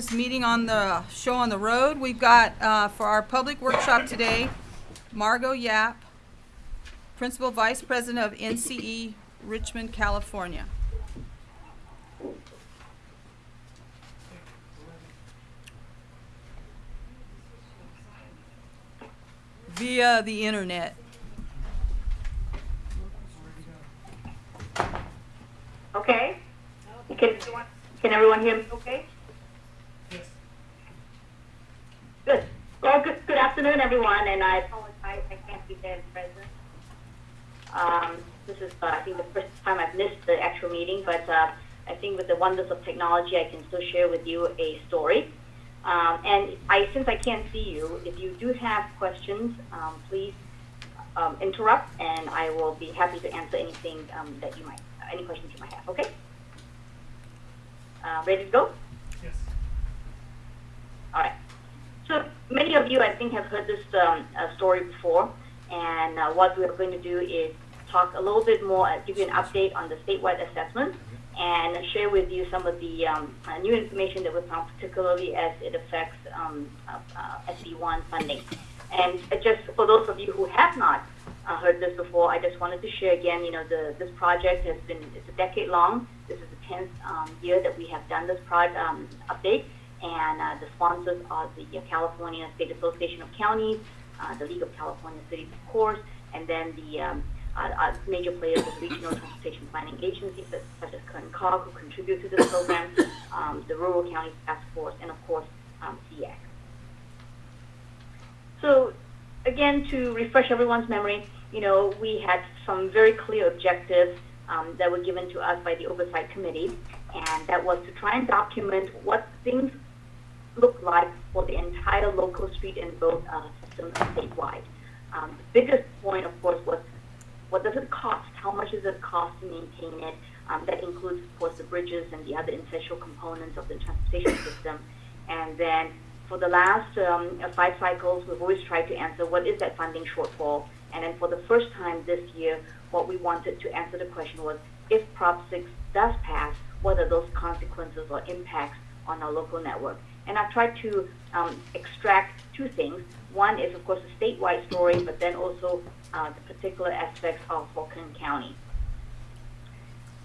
this meeting on the, show on the road. We've got, uh, for our public workshop today, Margot Yapp, Principal Vice President of NCE Richmond, California. Via the internet. Okay? Can, can everyone hear me okay? Good. Well, good, good afternoon, everyone, and I apologize, I can't be there in present. Um, this is, uh, I think, the first time I've missed the actual meeting, but uh, I think with the wonders of technology, I can still share with you a story. Um, and I, since I can't see you, if you do have questions, um, please um, interrupt, and I will be happy to answer anything um, that you might, any questions you might have. Okay? Uh, ready to go? Yes. All right. So many of you, I think, have heard this um, uh, story before, and uh, what we're going to do is talk a little bit more, uh, give you an update on the statewide assessment, and share with you some of the um, uh, new information that we found, particularly as it affects um, uh, uh, SB1 funding. And just for those of you who have not uh, heard this before, I just wanted to share again, you know, the, this project has been, it's a decade long. This is the 10th um, year that we have done this project um, update. And uh, the sponsors are the uh, California State Association of Counties, uh, the League of California Cities, of course, and then the um, uh, uh, major players of regional transportation planning agencies such, as Kern COG, who contribute to this program, um, the Rural County Task Force, and of course, um, CSAC. So again, to refresh everyone's memory, you know, we had some very clear objectives um, that were given to us by the Oversight Committee, and that was to try and document what things look like for the entire local street and road uh, system statewide. Um, the biggest point, of course, was what does it cost? How much does it cost to maintain it? Um, that includes, of course, the bridges and the other essential components of the transportation system. And then for the last um, five cycles, we've always tried to answer what is that funding shortfall. And then for the first time this year, what we wanted to answer the question was, if Prop 6 does pass, what are those consequences or impacts on our local network? And I've tried to um, extract two things. One is, of course, a statewide story, but then also uh, the particular aspects of Kern County.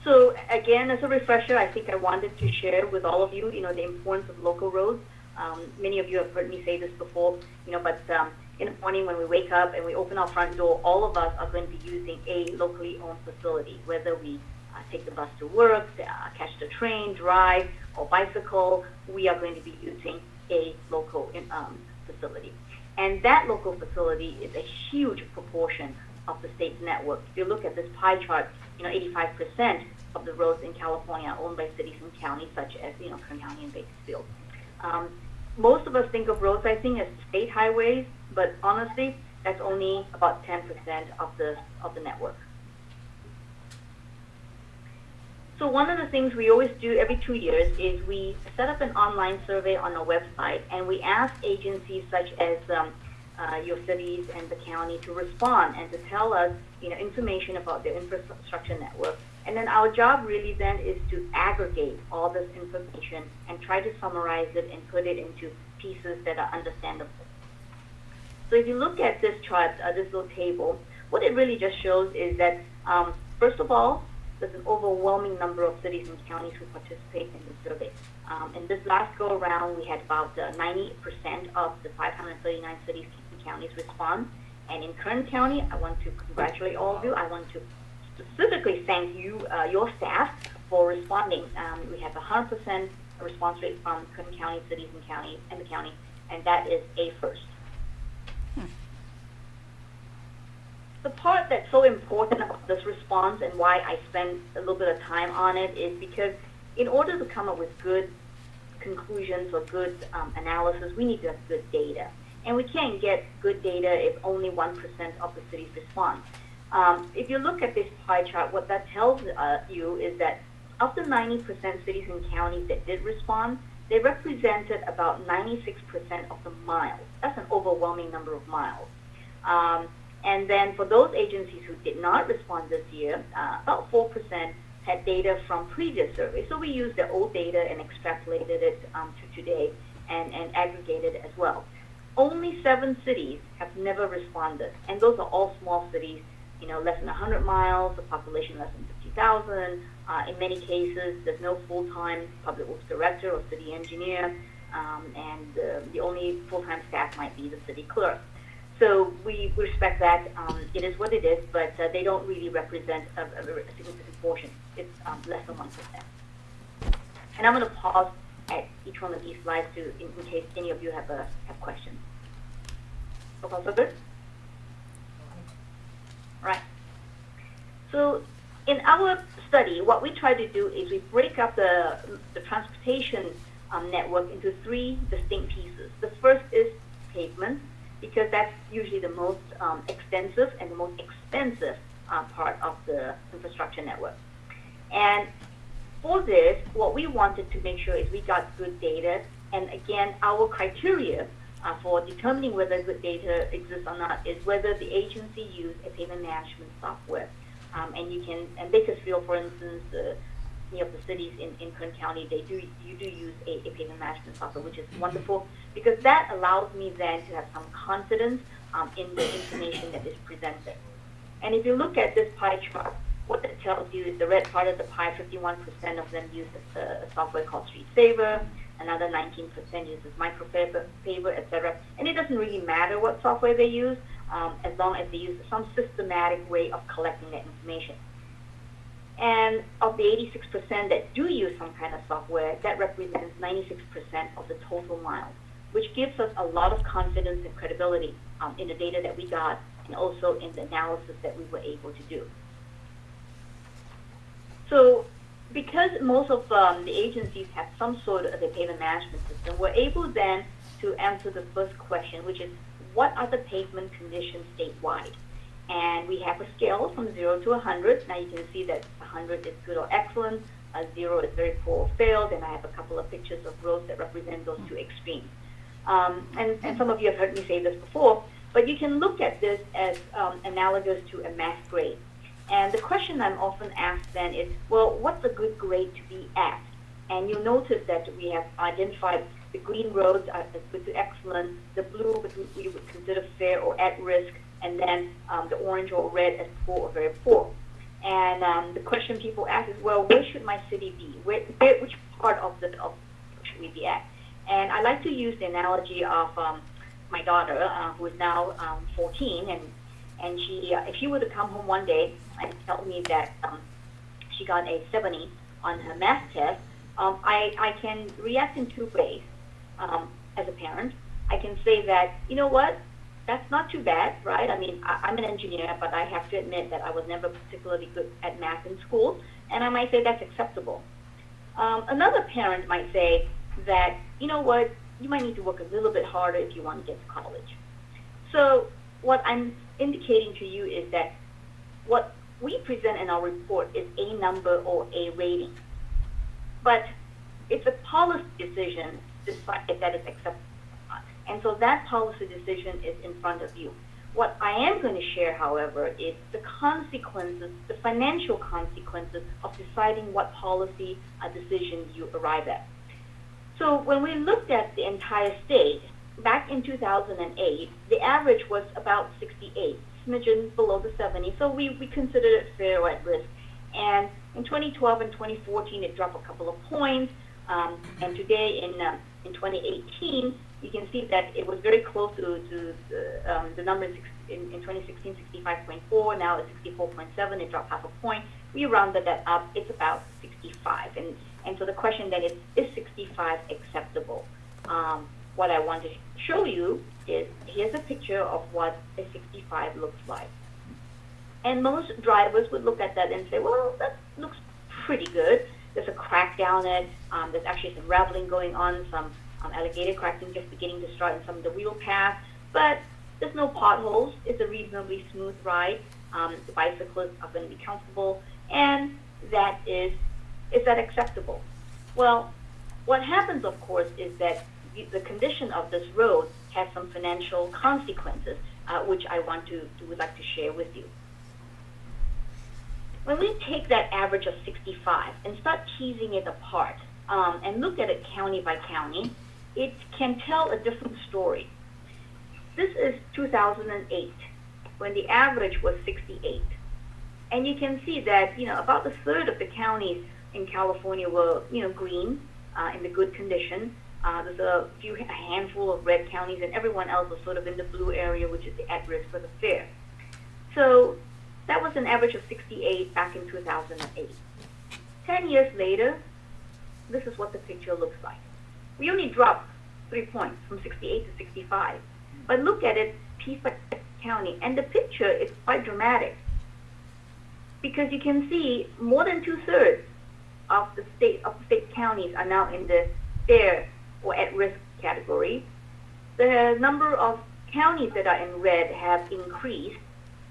So again, as a refresher, I think I wanted to share with all of you, you know, the importance of local roads. Um, many of you have heard me say this before, you know, but um, in the morning when we wake up and we open our front door, all of us are going to be using a locally owned facility, whether we uh, take the bus to work, uh, catch the train, drive, or bicycle, we are going to be using a local um, facility. And that local facility is a huge proportion of the state's network. If you look at this pie chart, you know, 85% of the roads in California are owned by cities and counties such as, you know, Kern County and Bakersfield. Um, most of us think of roads, I think, as state highways, but honestly, that's only about 10% of the, of the network. So one of the things we always do every two years is we set up an online survey on our website, and we ask agencies such as um, uh, your cities and the county to respond and to tell us, you know, information about their infrastructure network. And then our job really then is to aggregate all this information and try to summarize it and put it into pieces that are understandable. So if you look at this chart, uh, this little table, what it really just shows is that, um, first of all, there's an overwhelming number of cities and counties who participate in the survey. Um, in this last go around, we had about 90% uh, of the 539 cities and counties respond. And in Kern County, I want to congratulate all of you. I want to specifically thank you, uh, your staff, for responding. Um, we have a 100% response rate from Kern County cities and county and the county, and that is a first. The part that's so important about this response and why I spend a little bit of time on it is because in order to come up with good conclusions or good um, analysis, we need to have good data. And we can't get good data if only 1% of the cities respond. Um, if you look at this pie chart, what that tells uh, you is that of the 90% cities and counties that did respond, they represented about 96% of the miles. That's an overwhelming number of miles. Um, and then for those agencies who did not respond this year, uh, about 4% had data from previous surveys. So we used the old data and extrapolated it um, to today and, and aggregated as well. Only seven cities have never responded, and those are all small cities, you know, less than 100 miles, a population less than 50,000. Uh, in many cases, there's no full-time public works director or city engineer, um, and uh, the only full-time staff might be the city clerk. So we respect that. Um, it is what it is, but uh, they don't really represent a, a, significant portion. It's um, less than 1%. And I'm going to pause at each one of these slides to, in, in case any of you have, uh, have questions. So far, so good? Right. So in our study, what we try to do is we break up the, the transportation um, network into three distinct pieces. The first is pavement, because that's usually the most um, extensive and the most expensive uh, part of the infrastructure network. And for this, what we wanted to make sure is we got good data. And again, our criteria uh, for determining whether good data exists or not is whether the agency used a pavement management software. Um, and you can, and Bakersfield, for instance, uh, many of the cities in, in Kern County, they do, you do use a, a pavement management software, which is wonderful because that allows me then to have some confidence um, in the information that is presented. And if you look at this pie chart, what it tells you is the red part of the pie, 51% of them use a, a software called StreetSaver, another 19% uses Micropaver, etc. And it doesn't really matter what software they use, um, as long as they use some systematic way of collecting that information. And of the 86% that do use some kind of software, that represents 96% of the total miles, which gives us a lot of confidence and credibility um, in the data that we got and also in the analysis that we were able to do. So because most of um, the agencies have some sort of a pavement management system, we're able then to answer the first question, which is what are the pavement conditions statewide? And we have a scale from 0 to 100. Now you can see that 100 is good or excellent, uh, 0 is very poor or failed, and I have a couple of pictures of roads that represent those two extremes. Um, and, and some of you have heard me say this before, but you can look at this as um, analogous to a math grade. And the question I'm often asked then is, well, what's a good grade to be at? And you'll notice that we have identified the green roads as good to excellent, the blue we would consider fair or at risk, and then um, the orange or red as poor or very poor. And um, the question people ask is, well, where should my city be? Where, which part of the of should we be at? And I like to use the analogy of um, my daughter, uh, who is now um, 14, and and she, uh, if she were to come home one day and tell me that um, she got a 70 on her math test, um, I, I can react in two ways. Um, as a parent, I can say that, you know what, that's not too bad, right? I mean, I, I'm an engineer, but I have to admit that I was never particularly good at math in school, and I might say that's acceptable. Um, another parent might say that, you know what, you might need to work a little bit harder if you want to get to college. So what I'm indicating to you is that what we present in our report is a number or a rating. But it's a policy decision to decide if that is acceptable and so that policy decision is in front of you. What I am going to share, however, is the consequences, the financial consequences of deciding what policy decision you arrive at. So when we looked at the entire state, back in 2008, the average was about 68, smidgen below the 70. So we, we considered it fair at risk. And in 2012 and 2014, it dropped a couple of points. Um, and today in, uh, in 2018, you can see that it was very close to, to the, um, the number in, in 2016, 65.4. Now it's 64.7. It dropped half a point. We rounded that up. It's about 65. And, and so the question then is, is 65 acceptable? Um, what I want to show you is here's a picture of what a 65 looks like. And most drivers would look at that and say, well, that looks pretty good. There's a crack down it. Um, there's actually some raveling going on, some um, alligator cracking just beginning to start in some of the wheel paths, But there's no potholes. It's a reasonably smooth ride. Um, the bicyclists are going to be comfortable. And that is, is that acceptable? Well, what happens, of course, is that the condition of this road has some financial consequences, uh, which I want to, to, would like to share with you. when we take that average of 65 and start teasing it apart um, and look at it county by county, it can tell a different story. This is 2008, when the average was 68. And you can see that, you know, about a third of the counties in California were, you know, green, uh, in the good condition. Uh, there's a few, a handful of red counties, and everyone else was sort of in the blue area, which is the at risk for the fair. So that was an average of 68 back in 2008. Ten years later, this is what the picture looks like. We only dropped three points from 68 to 65. But look at it piece by county, and the picture is quite dramatic because you can see more than two thirds of the state of the state counties are now in the fair or at risk category. The number of counties that are in red have increased,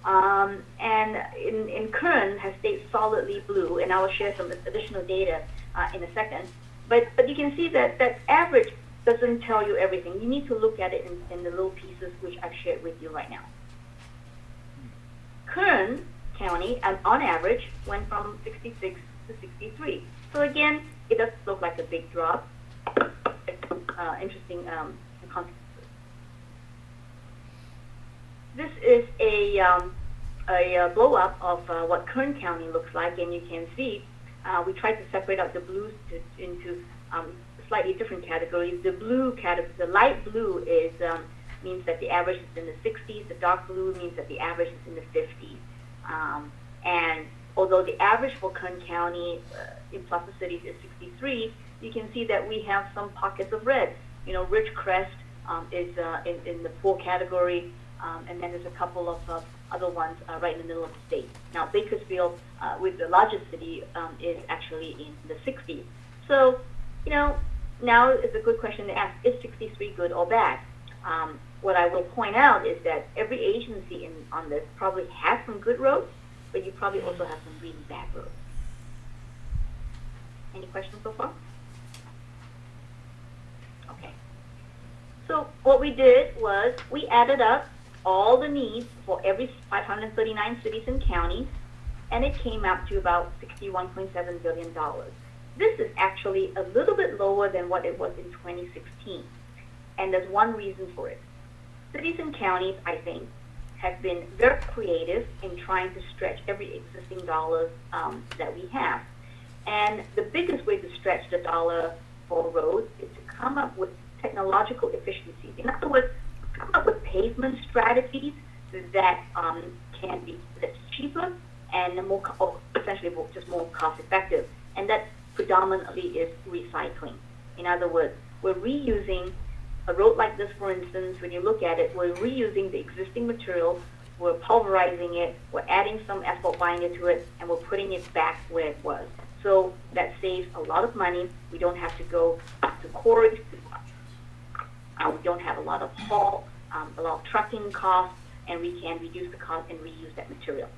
um, and in, in Kern has stayed solidly blue, and I will share some additional data uh, in a second. But, but you can see that that average doesn't tell you everything. You need to look at it in, in the little pieces which I've shared with you right now. Kern County, um, on average, went from 66 to 63. So again, it does look like a big drop. Uh, interesting um, consequences. This is a, um, a uh, blow up of uh, what Kern County looks like, and you can see uh, we tried to separate out the blues to, into um, slightly different categories. The blue category, the light blue is um, means that the average is in the 60s. The dark blue means that the average is in the 50s. Um, and although the average for Kern County uh, in Plaza Cities is 63, you can see that we have some pockets of red. You know, Ridgecrest um, is uh, in, in the poor category, um, and then there's a couple of uh, other ones uh, right in the middle of the state. Now, Bakersfield, uh, with the largest city, um, is actually in the 60s. So, you know, now is a good question to ask, is 63 good or bad? Um, what I will point out is that every agency in, on this probably has some good roads, but you probably also have some really bad roads. Any questions so far? Okay. So what we did was we added up all the needs for every 539 cities and counties, and it came out to about $61.7 billion. This is actually a little bit lower than what it was in 2016, and there's one reason for it. Cities and counties, I think, have been very creative in trying to stretch every existing dollar um, that we have. And the biggest way to stretch the dollar for roads is to come up with technological efficiencies. In other words, come up with pavement strategies that um, can be that's cheaper and more, or essentially just more cost effective. And that predominantly is recycling. In other words, we're reusing a road like this, for instance, when you look at it, we're reusing the existing material, we're pulverizing it, we're adding some asphalt binder to it, and we're putting it back where it was. So that saves a lot of money. We don't have to go to quarries. Uh, we don't have a lot of haul, um, a lot of trucking costs, and we can reduce the cost and reuse that material.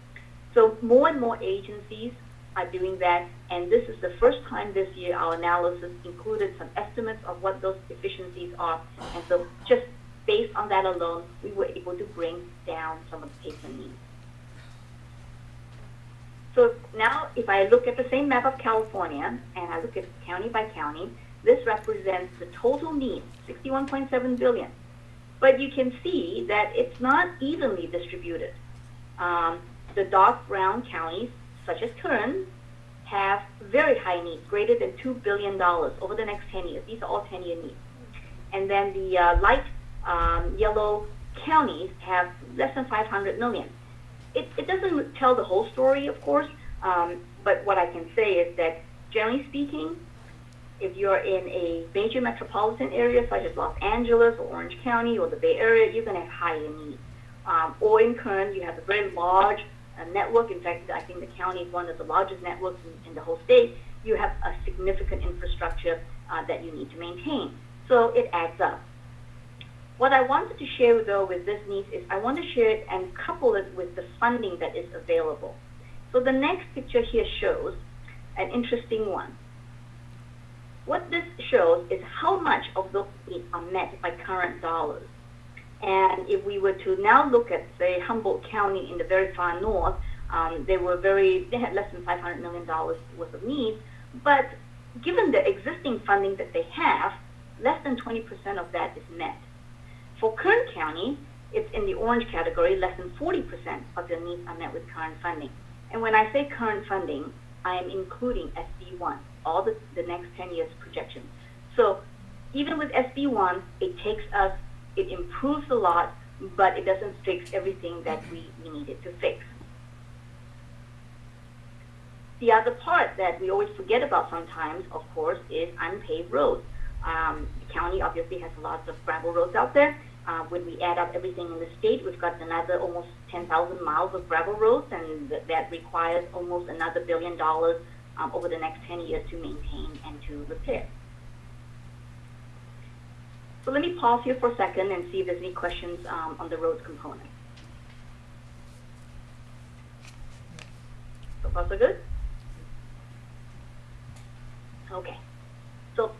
So more and more agencies are doing that, and this is the first time this year our analysis included some estimates of what those efficiencies are, and so just based on that alone, we were able to bring down some of the paper needs. So now if I look at the same map of California, and I look at county by county, this represents the total need, 61.7 billion. But you can see that it's not evenly distributed. Um, the dark brown counties such as Kern, have very high needs, greater than $2 billion over the next 10 years. These are all 10-year needs. And then the uh, light um, yellow counties have less than 500 million. It, it doesn't tell the whole story, of course, um, but what I can say is that generally speaking, if you're in a major metropolitan area such as Los Angeles or Orange County or the Bay Area, you're going to have higher needs. Um, or in Kern, you have a very large a network. In fact, I think the county is one of the largest networks in, in the whole state. You have a significant infrastructure uh, that you need to maintain. So it adds up. What I wanted to share, though, with this needs is I want to share it and couple it with the funding that is available. So the next picture here shows an interesting one. What this shows is how much of those needs are met by current dollars. And if we were to now look at, say, Humboldt County in the very far north, Um, they were very, they had less than $500 million worth of needs, but given the existing funding that they have, less than 20% of that is met. For Kern County, it's in the orange category, less than 40% of their needs are met with current funding. And when I say current funding, I am including SB1, all the, the next 10 years projections. So even with SB1, it takes us, it improves a lot, but it doesn't fix everything that we, we needed to fix. The other part that we always forget about sometimes, of course, is unpaved roads. Um, the county obviously has lots of gravel roads out there. Uh, when we add up everything in the state, we've got another almost 10,000 miles of gravel roads, and th- that requires almost another billion dollars um, over the next 10 years to maintain and to repair. So let me pause here for a second and see if there's any questions um, on the roads component. So far, so good? Okay. So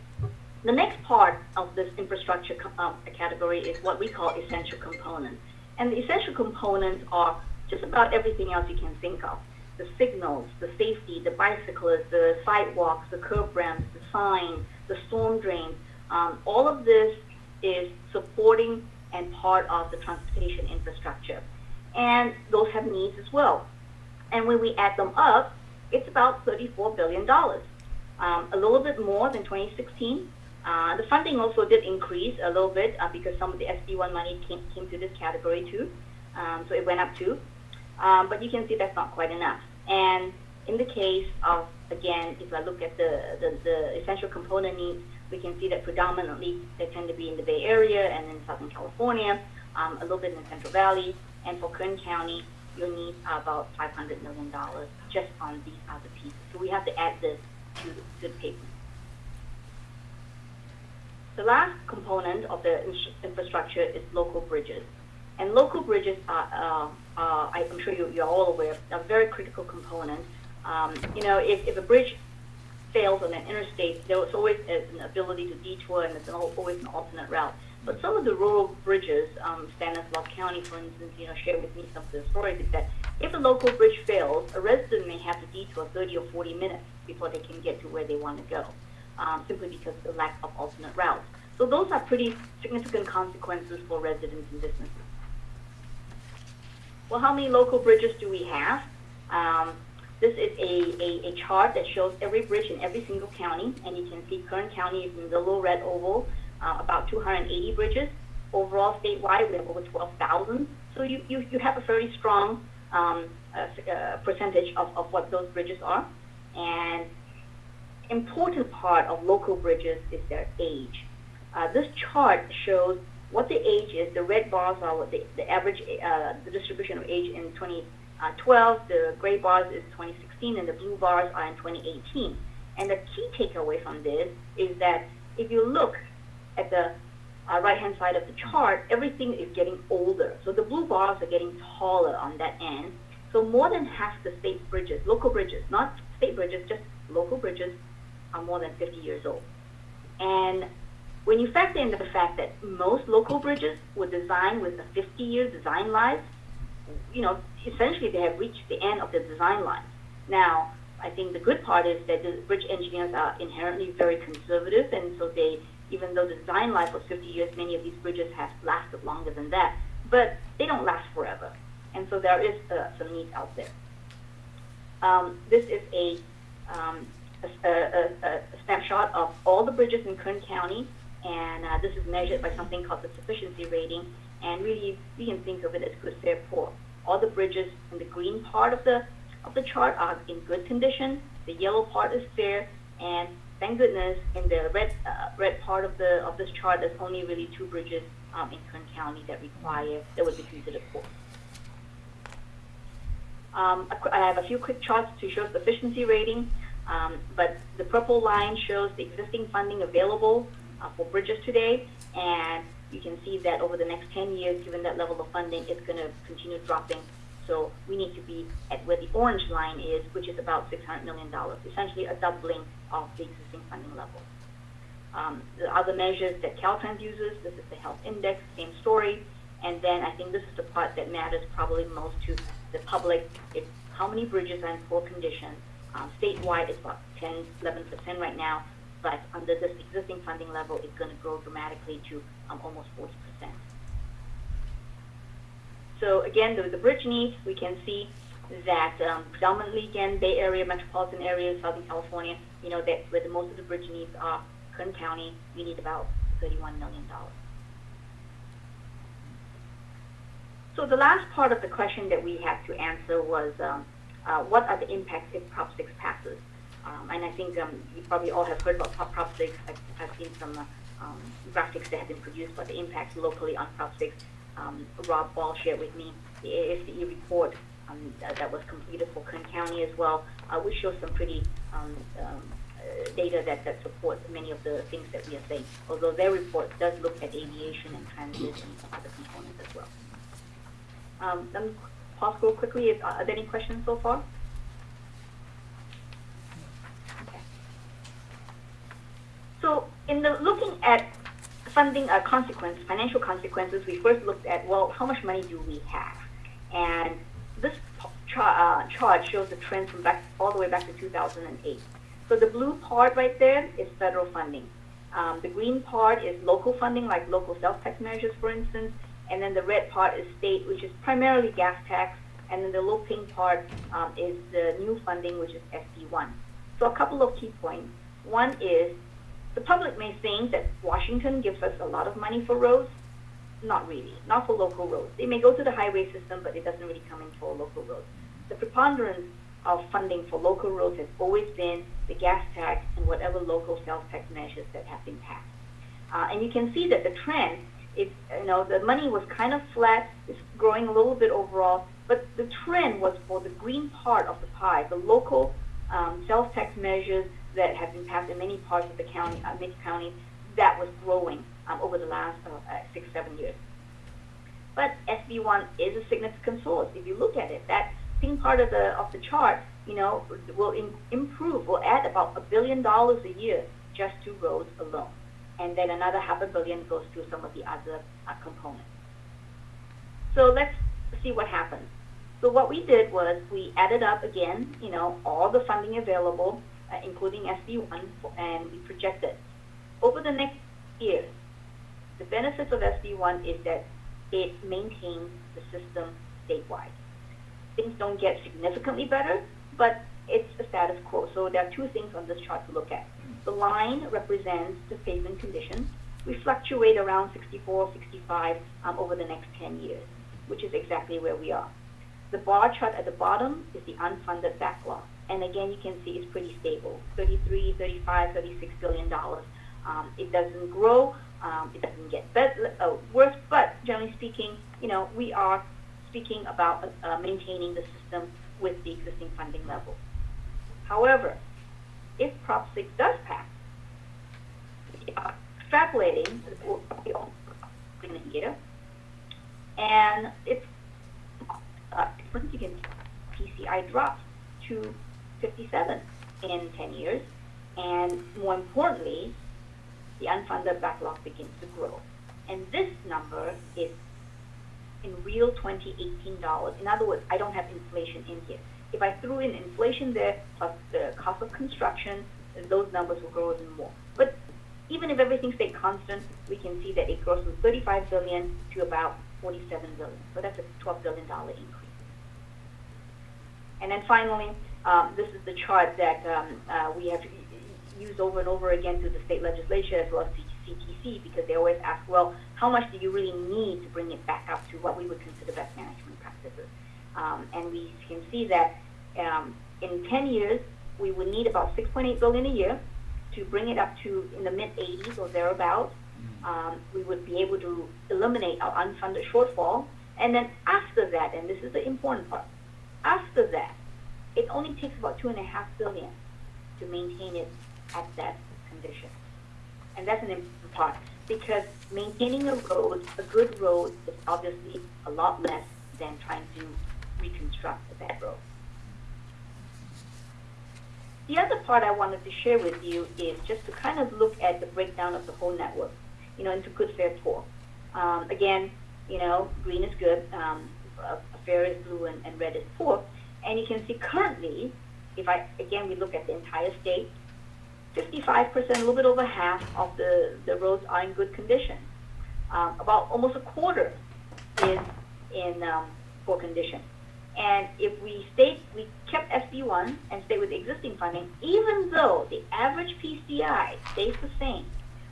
the next part of this infrastructure uh, category is what we call essential components. And the essential components are just about everything else you can think of. The signals, the safety, the bicyclists, the sidewalks, the curb ramps, the signs, the storm drains. Um, all of this is supporting and part of the transportation infrastructure. And those have needs as well. And when we add them up, it's about $34 billion, um, a little bit more than 2016. Uh, the funding also did increase a little bit uh, because some of the SB1 money came, came to this category too. Um, so it went up too. Um, but you can see that's not quite enough. And in the case of, again, if I look at the, the, the essential component needs, we can see that predominantly they tend to be in the Bay Area and in Southern California, um, a little bit in the Central Valley, and for Kern County, you'll need about $500 million just on these other pieces. So we have to add this to the pavement. The last component of the infrastructure is local bridges. And local bridges are, uh, uh, I'm sure you, you're all aware, are a very critical component. Um, you know, if, if a bridge fails on an interstate, there's always an ability to detour and there's al- always an alternate route. But some of the rural bridges, um, Stanislaus County, for instance, you know, shared with me some of the stories that if a local bridge fails, a resident may have to detour 30 or 40 minutes before they can get to where they want to go, um, simply because of the lack of alternate routes. So those are pretty significant consequences for residents and businesses. Well, how many local bridges do we have? Um, this is a, a, a chart that shows every bridge in every single county, and you can see Kern County is in the little red oval, uh, about 280 bridges. Overall, statewide, we have over 12,000. So you, you, you have a very strong um, uh, uh, percentage of, of what those bridges are. And important part of local bridges is their age. Uh, this chart shows what the age is. The red bars are what the, the average, uh, the distribution of age in 2012. The gray bars is 2016, and the blue bars are in 2018. And the key takeaway from this is that if you look at the uh, right-hand side of the chart, everything is getting older. So the blue bars are getting taller on that end. So more than half the state bridges, local bridges, not state bridges, just local bridges, are more than 50 years old. And when you factor in the fact that most local bridges were designed with a 50-year design life, you know, essentially they have reached the end of the design life. Now, I think the good part is that the bridge engineers are inherently very conservative, and so they, even though the design life was 50 years, many of these bridges have lasted longer than that, but they don't last forever. And so there is uh, some needs out there. Um, this is a, um, a, a, a snapshot of all the bridges in Kern County, and uh, this is measured by something called the sufficiency rating. And really, you can think of it as good, fair, poor. All the bridges in the green part of the of the chart are in good condition. The yellow part is fair, and thank goodness, in the red uh, red part of the of this chart, there's only really two bridges um, in Kern County that require that would be considered poor. Um, I have a few quick charts to show sufficiency rating, um, but the purple line shows the existing funding available uh, for bridges today, and you can see that over the next 10 years, given that level of funding, it's going to continue dropping. So we need to be at where the orange line is, which is about $600 million, essentially a doubling of the existing funding level. Um, the other measures that Caltrans uses, this is the health index, same story. And then I think this is the part that matters probably most to the public. It's how many bridges are in poor condition. Um, statewide, it's about 10, 11% right now, but under this existing funding level, it's going to grow dramatically to um, almost 40%. So again, the, the bridge needs, we can see that um, predominantly, again, Bay Area, metropolitan area, Southern California, you know, that's where the most of the bridge needs are. Kern County, we need about $31 million. So the last part of the question that we had to answer was, um, uh, what are the impacts if Prop 6 passes? Um, and I think um, you probably all have heard about Prop, Prop 6. I've, I've seen some uh, um, graphics that have been produced about the impacts locally on Prop 6. Um, Rob Ball shared with me the AFCE report um, that, that was completed for Kern County as well, uh, which shows some pretty um, uh, data that, that supports many of the things that we are saying, although their report does look at aviation and transit and other components as well. Um, pause real quickly. Is, are there any questions so far? Okay. So in the looking at funding uh, consequence, financial consequences, we first looked at, well, how much money do we have? And this chart, uh, chart shows the trend from back all the way back to 2008. So the blue part right there is federal funding. Um, the green part is local funding, like local sales tax measures, for instance, and then the red part is state, which is primarily gas tax, and then the little pink part um, is the new funding, which is SB1. So a couple of key points. One is the public may think that Washington gives us a lot of money for roads. Not really, not for local roads. They may go to the highway system, but it doesn't really come in for local roads. The preponderance of funding for local roads has always been the gas tax and whatever local sales tax measures that have been passed. Uh, and you can see that the trend is, you know, the money was kind of flat, it's growing a little bit overall, but the trend was for the green part of the pie, the local um, sales tax measures that have been passed in many parts of the county, uh, many counties, that was growing um, over the last uh, uh, six, seven years. But SB1 is a significant source. If you look at it, that pink part of the of the chart, you know, will in, improve, will add about a billion dollars a year just to roads alone, and then another half a billion goes to some of the other uh, components. So let's see what happens. So what we did was we added up again, you know, all the funding available, uh, including SB1, and we projected over the next years. The benefits of SB1 is that it maintains the system statewide. Things don't get significantly better, but it's a status quo. So there are two things on this chart to look at. The line represents the pavement conditions. We fluctuate around 64, 65 um, over the next 10 years, which is exactly where we are. The bar chart at the bottom is the unfunded backlog. And again, you can see it's pretty stable, 33, 35, 36 billion dollars. Um, it doesn't grow, um, it doesn't get better, uh, worse, but generally speaking, you know, we are speaking about uh, maintaining the system with the existing funding level. However, if Prop 6 does pass, uh, extrapolating in and if uh, difference against PCI drops to 57 in 10 years, and more importantly, the unfunded backlog begins to grow. And this number is in real 2018 dollars. In other words, I don't have inflation in here. If I threw in inflation there plus the cost of construction, those numbers will grow even more. But even if everything stayed constant, we can see that it grows from 35 billion to about 47 billion. So that's a 12 billion dollar increase. And then finally, um, this is the chart that um, uh, we have used over and over again through the state legislature as well as CTC because they always ask, well, how much do you really need to bring it back up to what we would consider best management practices? Um, and we can see that um, in 10 years, we would need about 6.8 billion a year to bring it up to in the mid 80s or thereabouts. Um, we would be able to eliminate our unfunded shortfall. And then after that, and this is the important part, after that, it only takes about two and a half billion to maintain it at that condition. And that's an important part because maintaining a road, a good road, is obviously a lot less than trying to reconstruct a bad road. The other part I wanted to share with you is just to kind of look at the breakdown of the whole network, you know, into good, fair, poor. Um, again, you know, green is good, um, fair is blue, and, and red is poor. And you can see currently, if I, again, we look at the entire state, 55%, a little bit over half of the, the roads are in good condition. Um, about almost a quarter is in um, poor condition. And if we stayed, we kept SB1 and stayed with existing funding, even though the average PCI stays the same,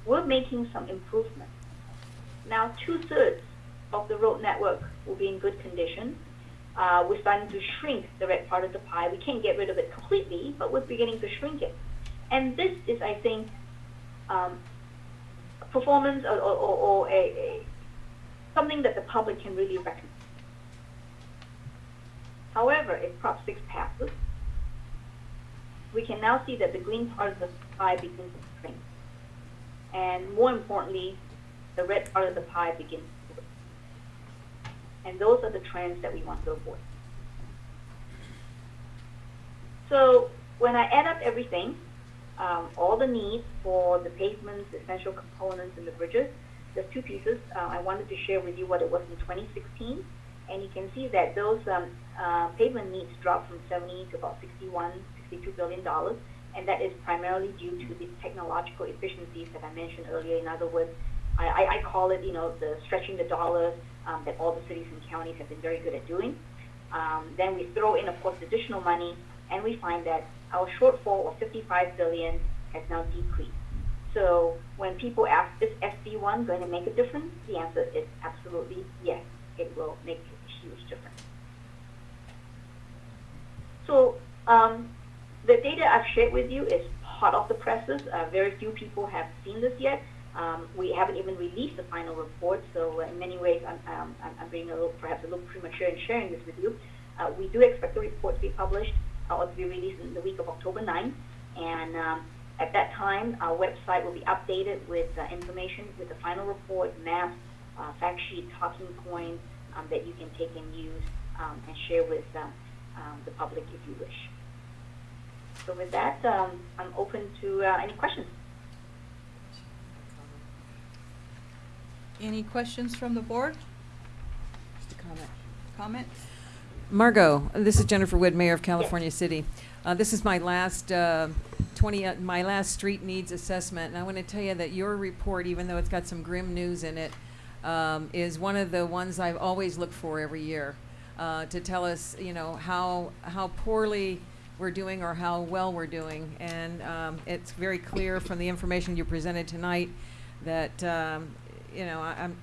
we're making some improvements. Now, two-thirds of the road network will be in good condition. Uh, we're starting to shrink the red part of the pie. We can't get rid of it completely, but we're beginning to shrink it. And this is, I think, um, performance or, or, or, or a, a, something that the public can really recognize. However, if Prop 6 passes, we can now see that the green part of the pie begins to shrink. And more importantly, the red part of the pie begins. And those are the trends that we want to avoid. So when I add up everything, um, all the needs for the pavements, essential components, and the bridges, there's two pieces. Uh, I wanted to share with you what it was in 2016, and you can see that those um, uh, pavement needs dropped from 70 to about 61, 62 billion dollars, and that is primarily due to the technological efficiencies that I mentioned earlier. In other words, I, I, call it, you know, the stretching the dollar um, that all the cities and counties have been very good at doing. Um, then we throw in, of course, additional money, and we find that our shortfall of 55 billion has now decreased. So when people ask, is SB1 going to make a difference? The answer is absolutely yes. It will make a huge difference. So um, the data I've shared with you is hot off the presses. Uh, very few people have seen this yet. Um, we haven't even released the final report, so in many ways I'm, um, I'm, being a little, perhaps a little premature in sharing this with you. Uh, we do expect the report to be published uh, or to be released in the week of October 9th, and um, at that time, our website will be updated with uh, information with the final report, maps, uh, fact sheet, talking points um, that you can take and use um, and share with um, the public if you wish. So with that, I'm open to uh, any questions. Any questions from the board? Just a comment. Comments? Margot, this is Jennifer Wood, Mayor of California City. Uh, this is my last uh, 20, uh, my last street needs assessment, and I want to tell you that your report, even though it's got some grim news in it, um, is one of the ones I've always looked for every year uh, to tell us, you know, how how poorly we're doing or how well we're doing, and um, it's very clear from the information you presented tonight that um, you know I, I'm,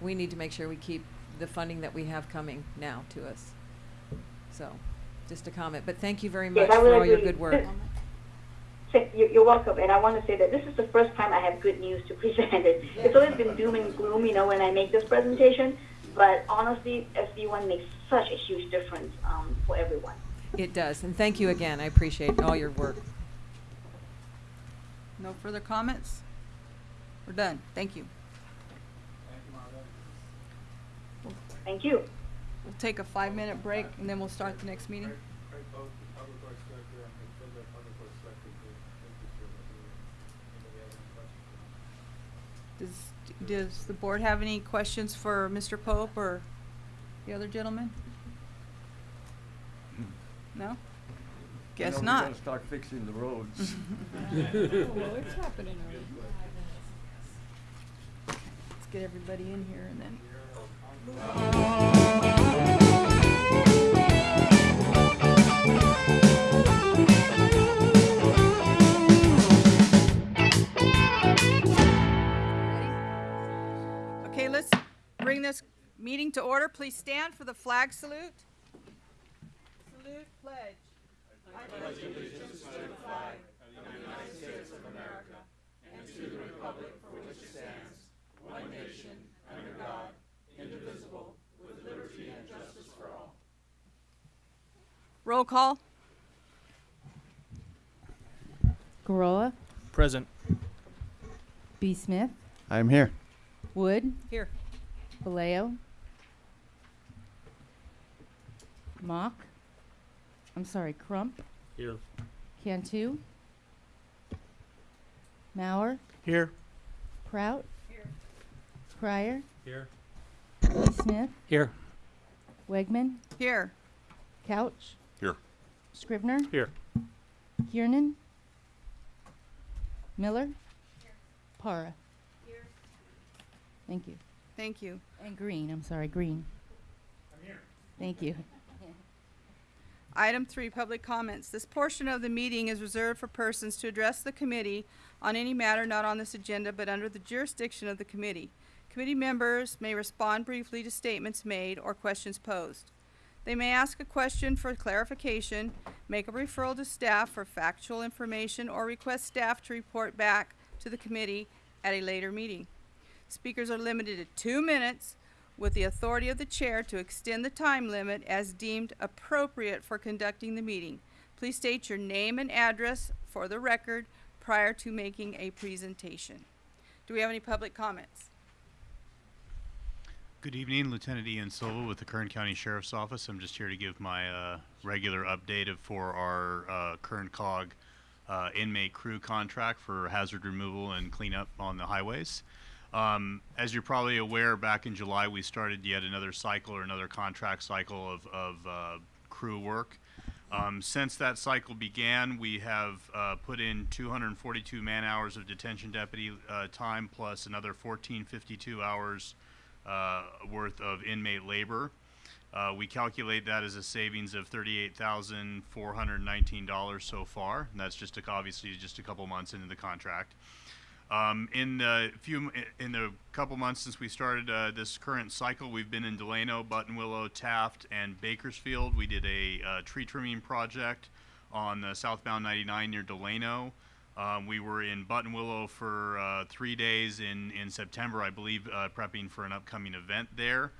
we need to make sure we keep the funding that we have coming now to us. So, just a comment, but thank you very much Yes, I for would all your agree. good work. Say- you- You're welcome, and I want to say that this is the first time I have good news to present. It- It's always been doom and gloom, you know, when I make this presentation, but honestly, SB1 makes such a huge difference um, for everyone. It does, and thank you again. I appreciate all your work. No further comments? We're done. Thank you. Thank you. We'll take a five-minute break and then we'll start the next meeting. Craig, Craig Pope, Public Works Director, and Craig Fiddler, Public Works Director, to take you through the, anybody have any questions? Does, does the board have any questions for Mr. Pope or the other gentleman? No? Guess When are we not. gonna start fixing the roads? Well, it's happening. Let's get everybody in here and then. Okay, let's bring this meeting to order. Please stand for the flag salute. Salute, pledge. Roll call. Gurrola, Present. B. Smith, I'm here. Wood, Here. Vallejo, Mock, I'm sorry, Crump, Here. Cantu, Mauer, Here. Prout, Here. Pryor, Here. B. Smith, Here. Wegman, Here. Couch. Here. Scrivner. Here. Kiernan. Miller. Para. Thank you. Thank you. And Green, I'm sorry, Green. I'm here. Thank you. Item three, public comments. This portion of the meeting is reserved for persons to address the committee on any matter not on this agenda but under the jurisdiction of the committee. Committee members may respond briefly to statements made or questions posed. They may ask a question for clarification, make a referral to staff for factual information, or request staff to report back to the committee at a later meeting. Speakers are limited to two minutes with the authority of the chair to extend the time limit as deemed appropriate for conducting the meeting. Please state your name and address for the record prior to making a presentation. Do we have any public comments? Good evening, Lieutenant Ian Silva with the Kern County Sheriff's Office. I'm just here to give my uh, regular update of- for our uh, Kern COG uh, inmate crew contract for hazard removal and cleanup on the highways. Um, As you're probably aware, back in July, we started yet another cycle or another contract cycle of, of uh, crew work. Um, Since that cycle began, we have uh, put in 242 man-hours of detention deputy uh, time plus another 1452 hours worth of inmate labor. Uh, we calculate that as a savings of thirty-eight thousand four hundred nineteen dollars so far, and that's just a, obviously just a couple months into the contract. Um, in the few in the couple months since we started uh, this current cycle, we've been in Delano, Buttonwillow, Taft, and Bakersfield. We did a uh, tree trimming project on the southbound 99 near Delano. Um, we were in Buttonwillow for uh, three days in, in September, I believe, uh, prepping for an upcoming event there.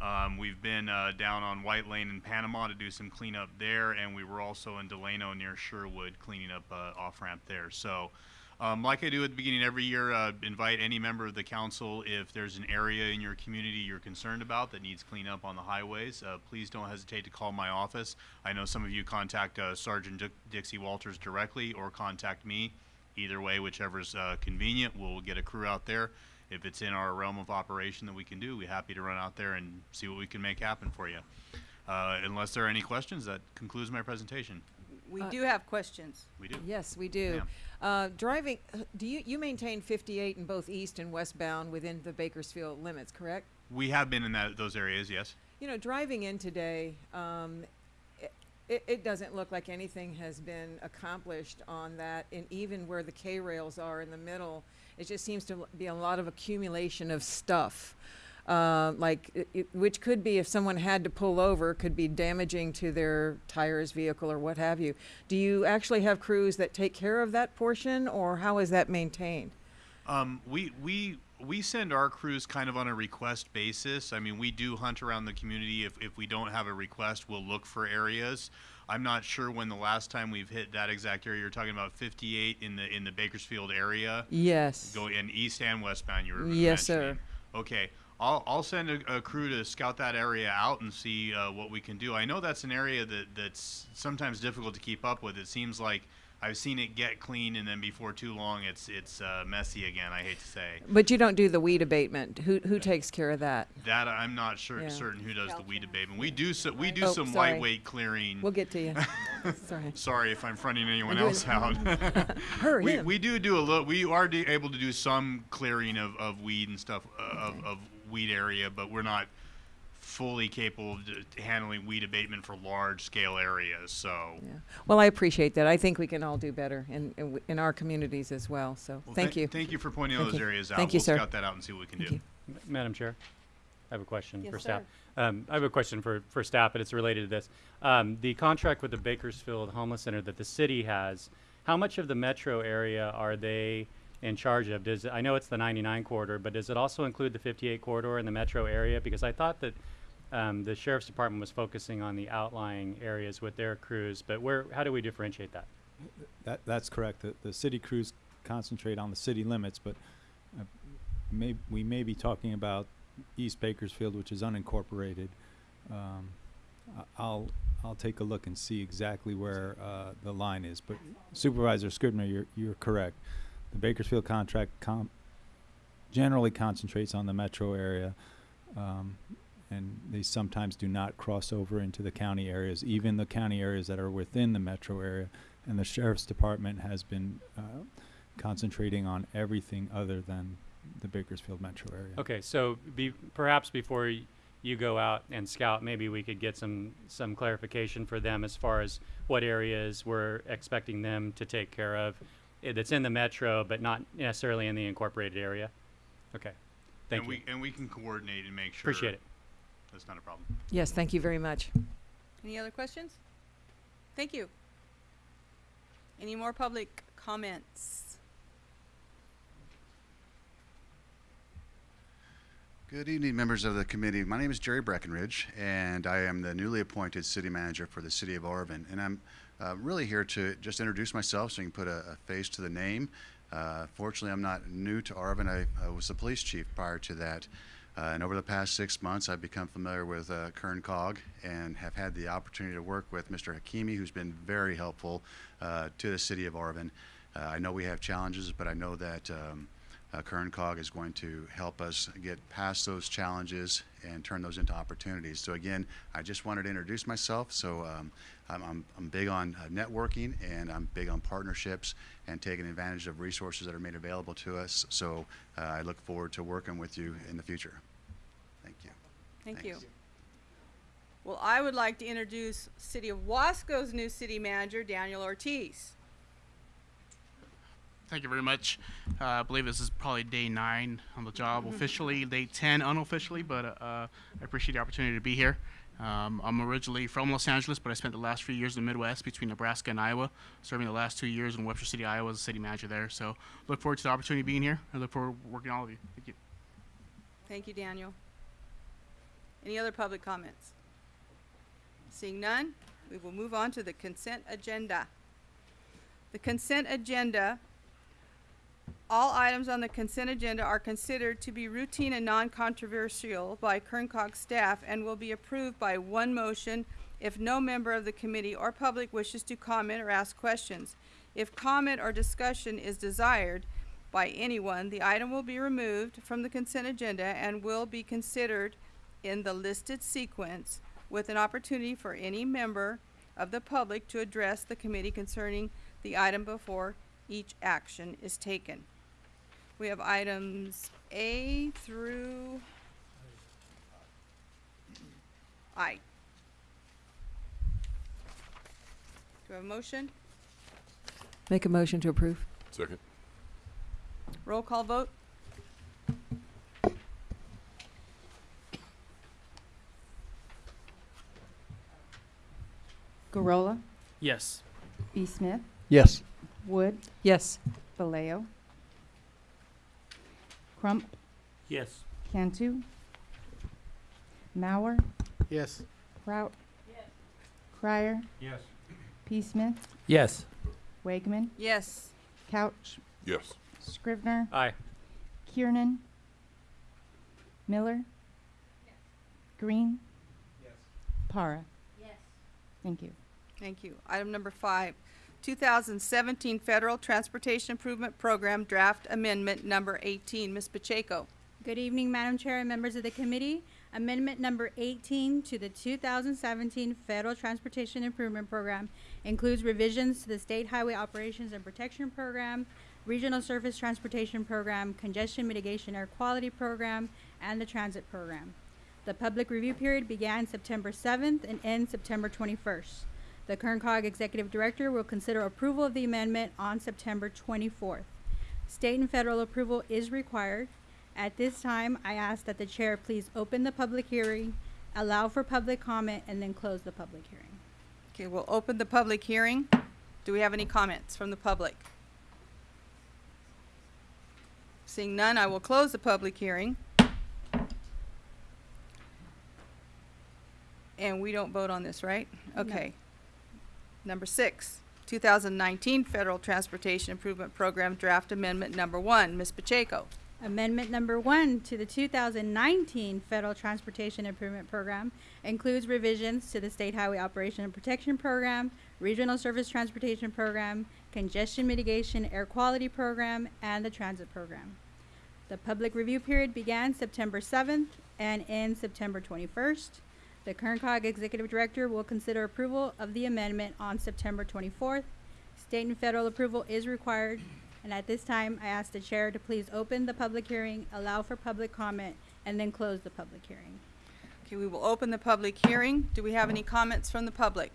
Um, we've been uh, down on White Lane in Panama to do some cleanup there, and we were also in Delano near Sherwood cleaning up uh, off ramp there. So, um, like I do at the beginning every year, uh, invite any member of the council if there's an area in your community you're concerned about that needs cleanup on the highways. Uh, please don't hesitate to call my office. I know some of you contact Sergeant Dick- Dixie Walters directly or contact me. Either way, whichever's uh, convenient, we'll get a crew out there. If it's in our realm of operation that we can do, we're happy to run out there and see what we can make happen for you. Uh, unless there are any questions, that concludes my presentation. We Uh, do have questions. We do. Yes, we do. Ma'am. Uh, driving, uh, do you, you maintain fifty-eight in both east and westbound within the Bakersfield limits, correct? We have been in that, those areas, yes. You know, driving in today, um, it, it, doesn't look like anything has been accomplished on that, and even where the K rails are in the middle, it just seems to be a lot of accumulation of stuff. Uh, like, it, it, which could be if someone had to pull over, could be damaging to their tires, vehicle, or what have you. Do you actually have crews that take care of that portion, or how is that maintained? Um, we we we send our crews kind of on a request basis. I mean, we do hunt around the community. If if we don't have a request, we'll look for areas. I'm not sure when the last time we've hit that exact area. You're talking about 58 in the in the Bakersfield area, Yes. go in east and westbound. You were Yes, sir. Okay. I'll, I'll send a, a crew to scout that area out and see uh, what we can do. I know that's an area that, that's sometimes difficult to keep up with. It seems like I've seen it get clean, and then before too long, it's it's uh, messy again. I hate to say But you don't do the weed abatement. Who, who takes care of that? that. I'm not sure Yeah. certain who does the weed abatement. We do so, we do Oh, some sorry. lightweight clearing. We'll get to you. Sorry. Sorry if I'm fronting anyone else out. Her, we, him. we do do a little. We are able to do some clearing of, of weed and stuff uh, of, of weed area, but we're not fully capable of handling weed abatement for large scale areas. So, Yeah. Well, I appreciate that. I think we can all do better in, in, in our communities as well. So well, thank tha- you. Thank you for pointing Thank those you. areas out. Thank you, we'll sir. scout that out and see what we can Thank do. you. M- Madam Chair, I have a question Yes, for staff. sir. Um, I have a question for, for staff, but it's related to this. Um, the contract with the Bakersfield Homeless Center that the city has, how much of the metro area are they in charge of? Does, I know it's the 99 corridor, but does it also include the 58 corridor in the metro area? Because I thought that um, the sheriff's department was focusing on the outlying areas with their crews, but where, how do we differentiate that? That, that's correct. The, the city crews concentrate on the city limits, but uh, may, we may be talking about East Bakersfield, which is unincorporated. Um, I'll, I'll take a look and see exactly where, uh, the line is, but Supervisor Scrivner, you're, you're correct. The Bakersfield contract generally concentrates on the metro area. Um, and they sometimes do not cross over into the county areas, even the county areas that are within the metro area. And the sheriff's department has been uh, concentrating on everything other than the Bakersfield metro area. Okay, so be, perhaps before y- you go out and scout, maybe we could get some, some clarification for them as far as what areas we're expecting them to take care of. eh, That's in the metro, but not necessarily in the incorporated area. Okay, thank and you. we and we can coordinate and make sure. Appreciate it. That's not a problem. Yes, thank you very much. Any other questions? Thank you. Any more public comments? Good evening, members of the committee. My name is Jerry Breckenridge, and I am the newly appointed city manager for the city of Arvin. And I'm uh, really here to just introduce myself so you can put a, a face to the name. Uh, fortunately, I'm not new to Arvin. I, I was the police chief prior to that. Uh, and over the past six months, I've become familiar with uh, Kern Cog and have had the opportunity to work with Mr. Hakimi, who's been very helpful uh, to the city of Arvin. Uh, I know we have challenges, but I know that um, uh, Kern Cog is going to help us get past those challenges and turn those into opportunities. So again, I just wanted to introduce myself. So um, I'm, I'm, I'm big on uh, networking and I'm big on partnerships and taking advantage of resources that are made available to us. So uh, I look forward to working with you in the future. Thank you. Thank Thanks. you. Well, I would like to introduce City of Wasco's new city manager, Daniel Ortiz. Thank you very much. Uh, I believe this is probably day nine on the job officially, day 10 unofficially, but uh, I appreciate the opportunity to be here. Um, I'm originally from Los Angeles, but I spent the last few years in the Midwest between Nebraska and Iowa, serving the last two years in Webster City, Iowa as a city manager there. So look forward to the opportunity of being here. I look forward to working with all of you. Thank you. Thank you, Daniel. Any other public comments? Seeing none, we will move on to the consent agenda. The consent agenda, all items on the consent agenda are considered to be routine and non-controversial by Kern Cog staff and will be approved by one motion if no member of the committee or public wishes to comment or ask questions. If comment or discussion is desired, by anyone, the item will be removed from the consent agenda and will be considered in the listed sequence with an opportunity for any member of the public to address the committee concerning the item before each action is taken. We have items A through I. Do I have a motion? Make a motion to approve. Second. Roll call vote? Gurrola, Yes. B. Smith, Yes. Wood, Yes. Vallejo, Crump, Yes. Cantu, Mauer, Yes. Prout, Yes. Crier, Yes. P. Smith, Yes. Wegman, Yes. Couch, Yes. Scrivner, Aye. Kiernan, Miller, Green, Yes. Para. Yes. Thank you. Thank you. Item number five, 2017 Federal Transportation Improvement Program Draft Amendment Number 18. Ms. Pacheco. Good evening, Madam Chair and members of the committee. Amendment number 18 to the 2017 Federal Transportation Improvement Program includes revisions to the State Highway Operations and Protection Program, Regional Surface Transportation Program, Congestion Mitigation Air Quality Program, and the Transit Program. The public review period began September 7th and ends September 21st. The Kern Cog Executive Director will consider approval of the amendment on September 24th. State and federal approval is required. At this time, I ask that the chair please open the public hearing, allow for public comment, and then close the public hearing. Okay, we'll open the public hearing. Do we have any comments from the public? Seeing none, I will close the public hearing. And we don't vote on this, right? Okay. Number six, 2019 Federal Transportation Improvement Program Draft Amendment Number One. Ms. Pacheco. Amendment number one to the 2019 Federal Transportation Improvement Program includes revisions to the State Highway Operation and Protection Program, Regional Surface Transportation Program, Congestion Mitigation Air Quality Program, and the Transit Program. The public review period began September seventh and ends September twenty-first. The Kern COG Executive Director will consider approval of the amendment on September twenty-fourth. State and federal approval is required, and at this time, I ask the chair to please open the public hearing, allow for public comment, and then close the public hearing. Okay, we will open the public hearing. Do we have any comments from the public?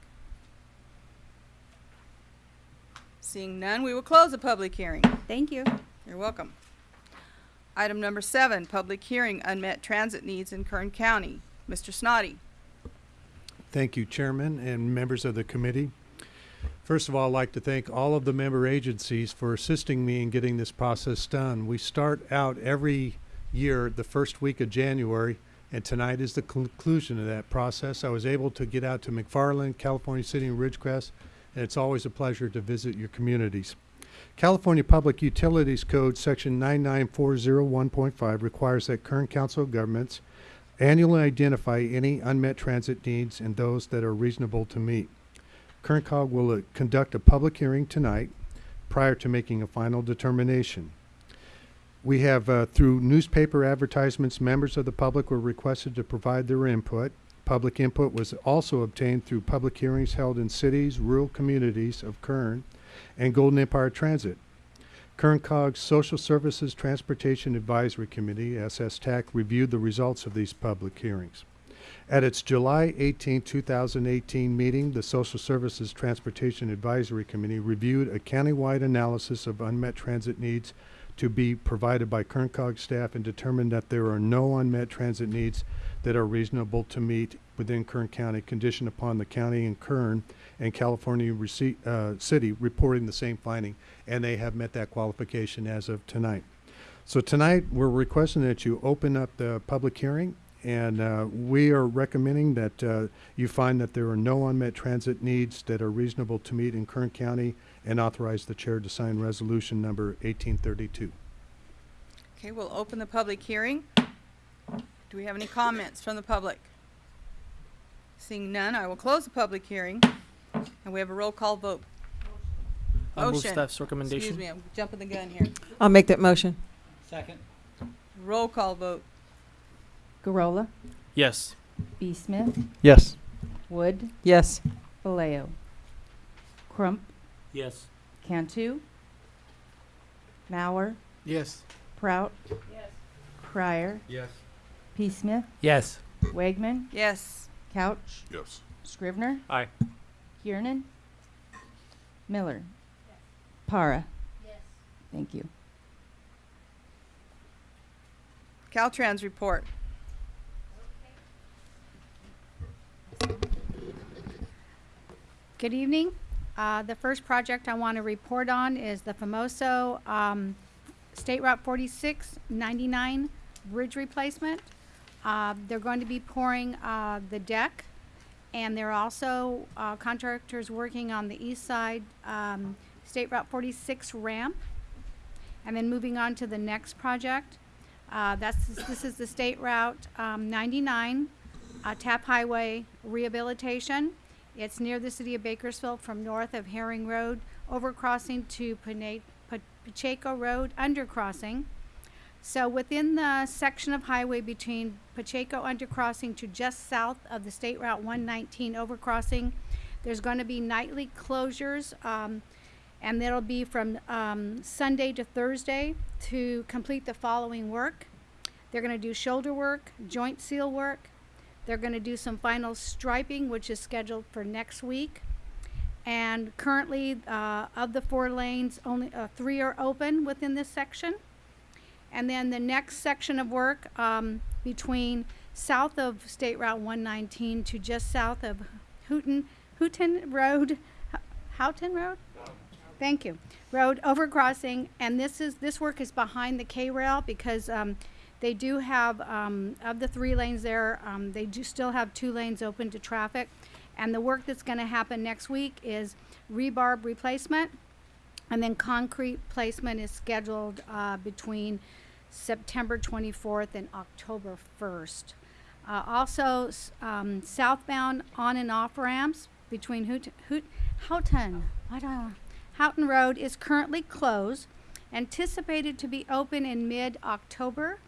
Seeing none, we will close the public hearing. Thank you. You're welcome. Item number seven, public hearing, unmet transit needs in Kern County. Mr. Snoddy. Thank you, Chairman and members of the committee. First of all, I'd like to thank all of the member agencies for assisting me in getting this process done. We start out every year the first week of January, and tonight is the conclusion of that process. I was able to get out to McFarland, California City, and Ridgecrest, and it's always a pleasure to visit your communities. California Public Utilities Code, Section 99401.5, requires that Kern Council of Governments annually identify any unmet transit needs and those that are reasonable to meet. Kern COG will uh, conduct a public hearing tonight prior to making a final determination. We have, uh, through newspaper advertisements, members of the public were requested to provide their input. Public input was also obtained through public hearings held in cities, rural communities of Kern, and Golden Empire Transit. Kern COG's Social Services Transportation Advisory Committee, SSTAC, reviewed the results of these public hearings. At its July 18, 2018 meeting, the Social Services Transportation Advisory Committee reviewed a countywide analysis of unmet transit needs to be provided by Kern COG staff and determined that there are no unmet transit needs that are reasonable to meet within Kern County, conditioned upon the county and Kern and California rece- uh, City reporting the same finding, and they have met that qualification as of tonight. So tonight, we're requesting that you open up the public hearing, and uh, we are recommending that uh, you find that there are no unmet transit needs that are reasonable to meet in Kern County, and authorize the chair to sign resolution number 1832. Okay, we'll open the public hearing. Do we have any comments from the public? Seeing none, I will close the public hearing, and we have a roll call vote. I move Motion. staff's recommendation. Excuse me, I'm jumping the gun here. I'll make that motion. Second. Roll call vote. Gurrola, Yes. B. Smith, Yes. Wood, Yes. Vallejo. Crump, Yes. Cantu, Mauer, Yes. Prout, Yes. Crier, Yes. P. Smith, Yes. Wegman, Yes. Couch, Yes. Scrivner, Aye. Kiernan, Miller, Para. Yes. Thank you. Caltrans report. Good evening. Uh, the first project I want to report on is the Famoso, um, State Route 4699 bridge replacement. Uh, they're going to be pouring, uh, the deck, and they're also, uh, contractors working on the east side, um, State Route 46 ramp. And then moving on to the next project, uh, that's, this is the State Route, um, 99, uh, Tap Highway rehabilitation. It's near the city of Bakersfield from north of Herring Road, overcrossing to Pacheco Road, undercrossing. So within the section of highway between Pacheco undercrossing to just south of the State Route 119 overcrossing, there's going to be nightly closures, um, and that'll be from um, Sunday to Thursday to complete the following work. They're going to do shoulder work, joint seal work, they're going to do some final striping, which is scheduled for next week. And currently, uh, of the four lanes, only uh, three are open within this section. And then the next section of work um, between south of State Route 119 to just south of Houghton, Houghton Road, Houghton Road? Thank you. Road overcrossing, and this is, this work is behind the K-rail because, um, they do have, um, of the three lanes there, um, they do still have two lanes open to traffic. And the work that's gonna happen next week is rebarb replacement. And then concrete placement is scheduled, uh, between September twenty-fourth and October first. Uh, also, um, southbound on and off ramps between Hoot, Hoot, Houghton, I don't, Houghton Road is currently closed anticipated to be open in mid-October.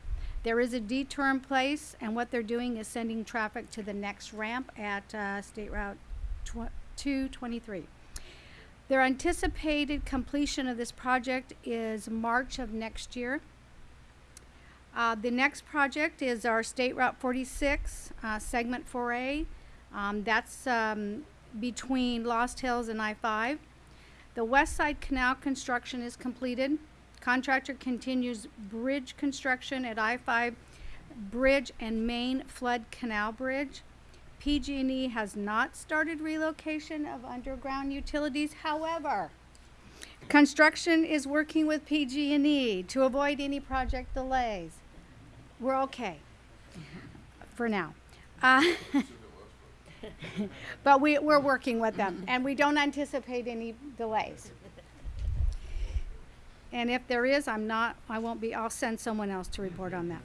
There is a detour in place, and what they're doing is sending traffic to the next ramp at uh, State Route tw- 223. Their anticipated completion of this project is March of next year. Uh, the next project is our State Route 46, uh, segment 4A. Um, that's um, between Lost Hills and I-5. The West Side Canal construction is completed. Contractor continues bridge construction at I-5 Bridge and Main Flood Canal Bridge. PG&E has not started relocation of underground utilities. However, construction is working with PG&E to avoid any project delays. We're okay for now. Uh, but we, we're working with them, and we don't anticipate any delays. And if there is, I'm not, I won't be, I'll send someone else to report on that.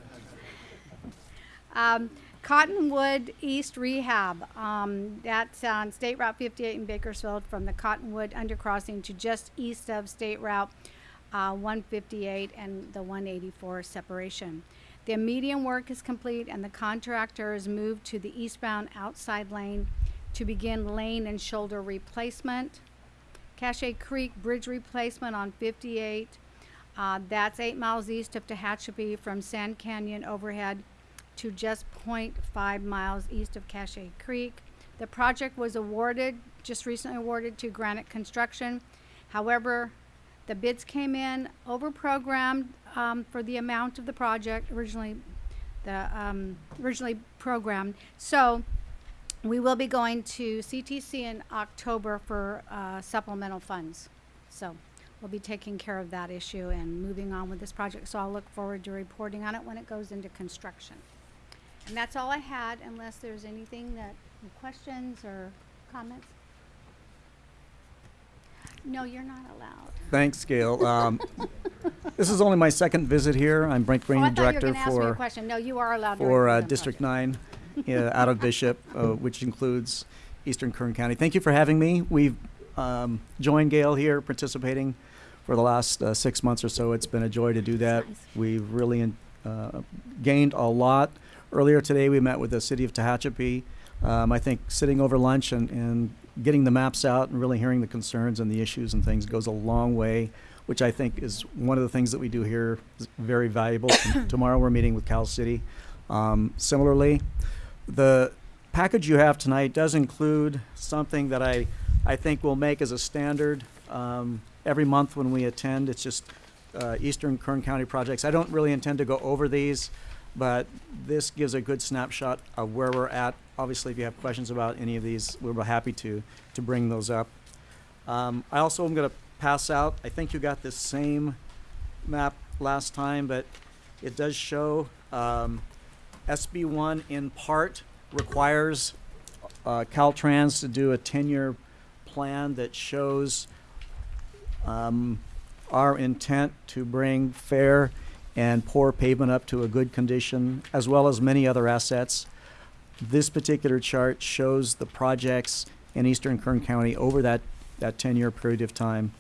Um, Cottonwood East Rehab, um, that's on State Route 58 in Bakersfield from the Cottonwood undercrossing to just east of State Route uh, 158 and the 184 separation. The median work is complete and the contractor is moved to the eastbound outside lane to begin lane and shoulder replacement. Cache Creek Bridge replacement on 58. Uh, that's eight miles east of Tehachapi from Sand Canyon overhead to just 0.5 miles east of Cache Creek. The project was awarded, just recently awarded to Granite Construction. However, the bids came in over-programmed um, for the amount of the project originally, the um, originally programmed. So we will be going to CTC in October for uh, supplemental funds. So we'll be taking care of that issue and moving on with this project. So I'll look forward to reporting on it when it goes into construction. And that's all I had, unless there's anything that, questions or comments? No, you're not allowed. Thanks, Gail. Um, this is only my second visit here. I'm Brent Green, Oh, I thought you were Director ask me a for question. No, you are allowed for uh, District. Nine uh, out of Bishop, uh, which includes Eastern Kern County. Thank you for having me. We've um, joined Gail here, participating for the last uh, six months or so. It's been a joy to do that. We've really uh, gained a lot. Earlier today, we met with the city of Tehachapi. Um, I think sitting over lunch and, and getting the maps out and really hearing the concerns and the issues and things goes a long way, which I think is one of the things that we do here is very valuable. Tomorrow, we're meeting with Cal City. Um, similarly, the package you have tonight does include something that I, I think will make as a standard um, every month when we attend. It's just uh, Eastern Kern County projects. I don't really intend to go over these, but this gives a good snapshot of where we're at. Obviously, if you have questions about any of these, we'll be happy to, to bring those up. Um, I also am going to pass out, I think you got this same map last time, but it does show um, SB one in part requires uh, Caltrans to do a ten-year plan that shows um, our intent to bring fair and poor pavement up to a good condition, as well as many other assets. This particular chart shows the projects in eastern Kern County over that, that ten-year period of time.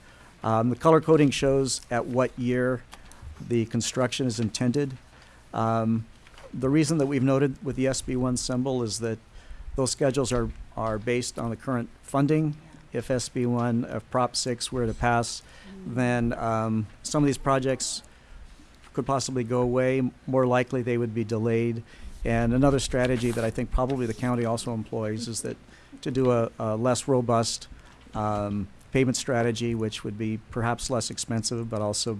Um, the color coding shows at what year the construction is intended. Um, the reason that we've noted with the SB one symbol is that those schedules are, are based on the current funding. If SB one, if Prop six were to pass, then, um, some of these projects could possibly go away. More likely, they would be delayed. And another strategy that I think probably the county also employs is that to do a, a less robust, um, pavement strategy, which would be perhaps less expensive, but also,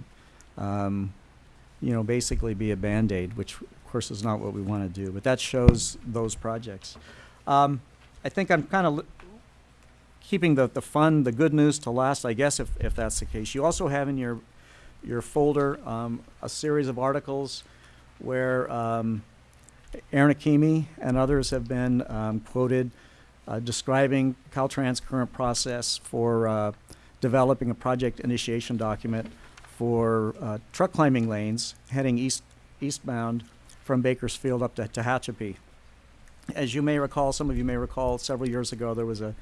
um, you know, basically be a Band-Aid, which of course is not what we want to do. But that shows those projects. Um, I think I'm kind of keeping the, the fun, the good news to last, I guess, if, if that's the case. You also have in your, your folder um, a series of articles where um, Ahron Hakimi and others have been um, quoted uh, describing Caltrans' current process for uh, developing a project initiation document for uh, truck climbing lanes heading east eastbound from Bakersfield up to Tehachapi. As you may recall, some of you may recall, several years ago there was a,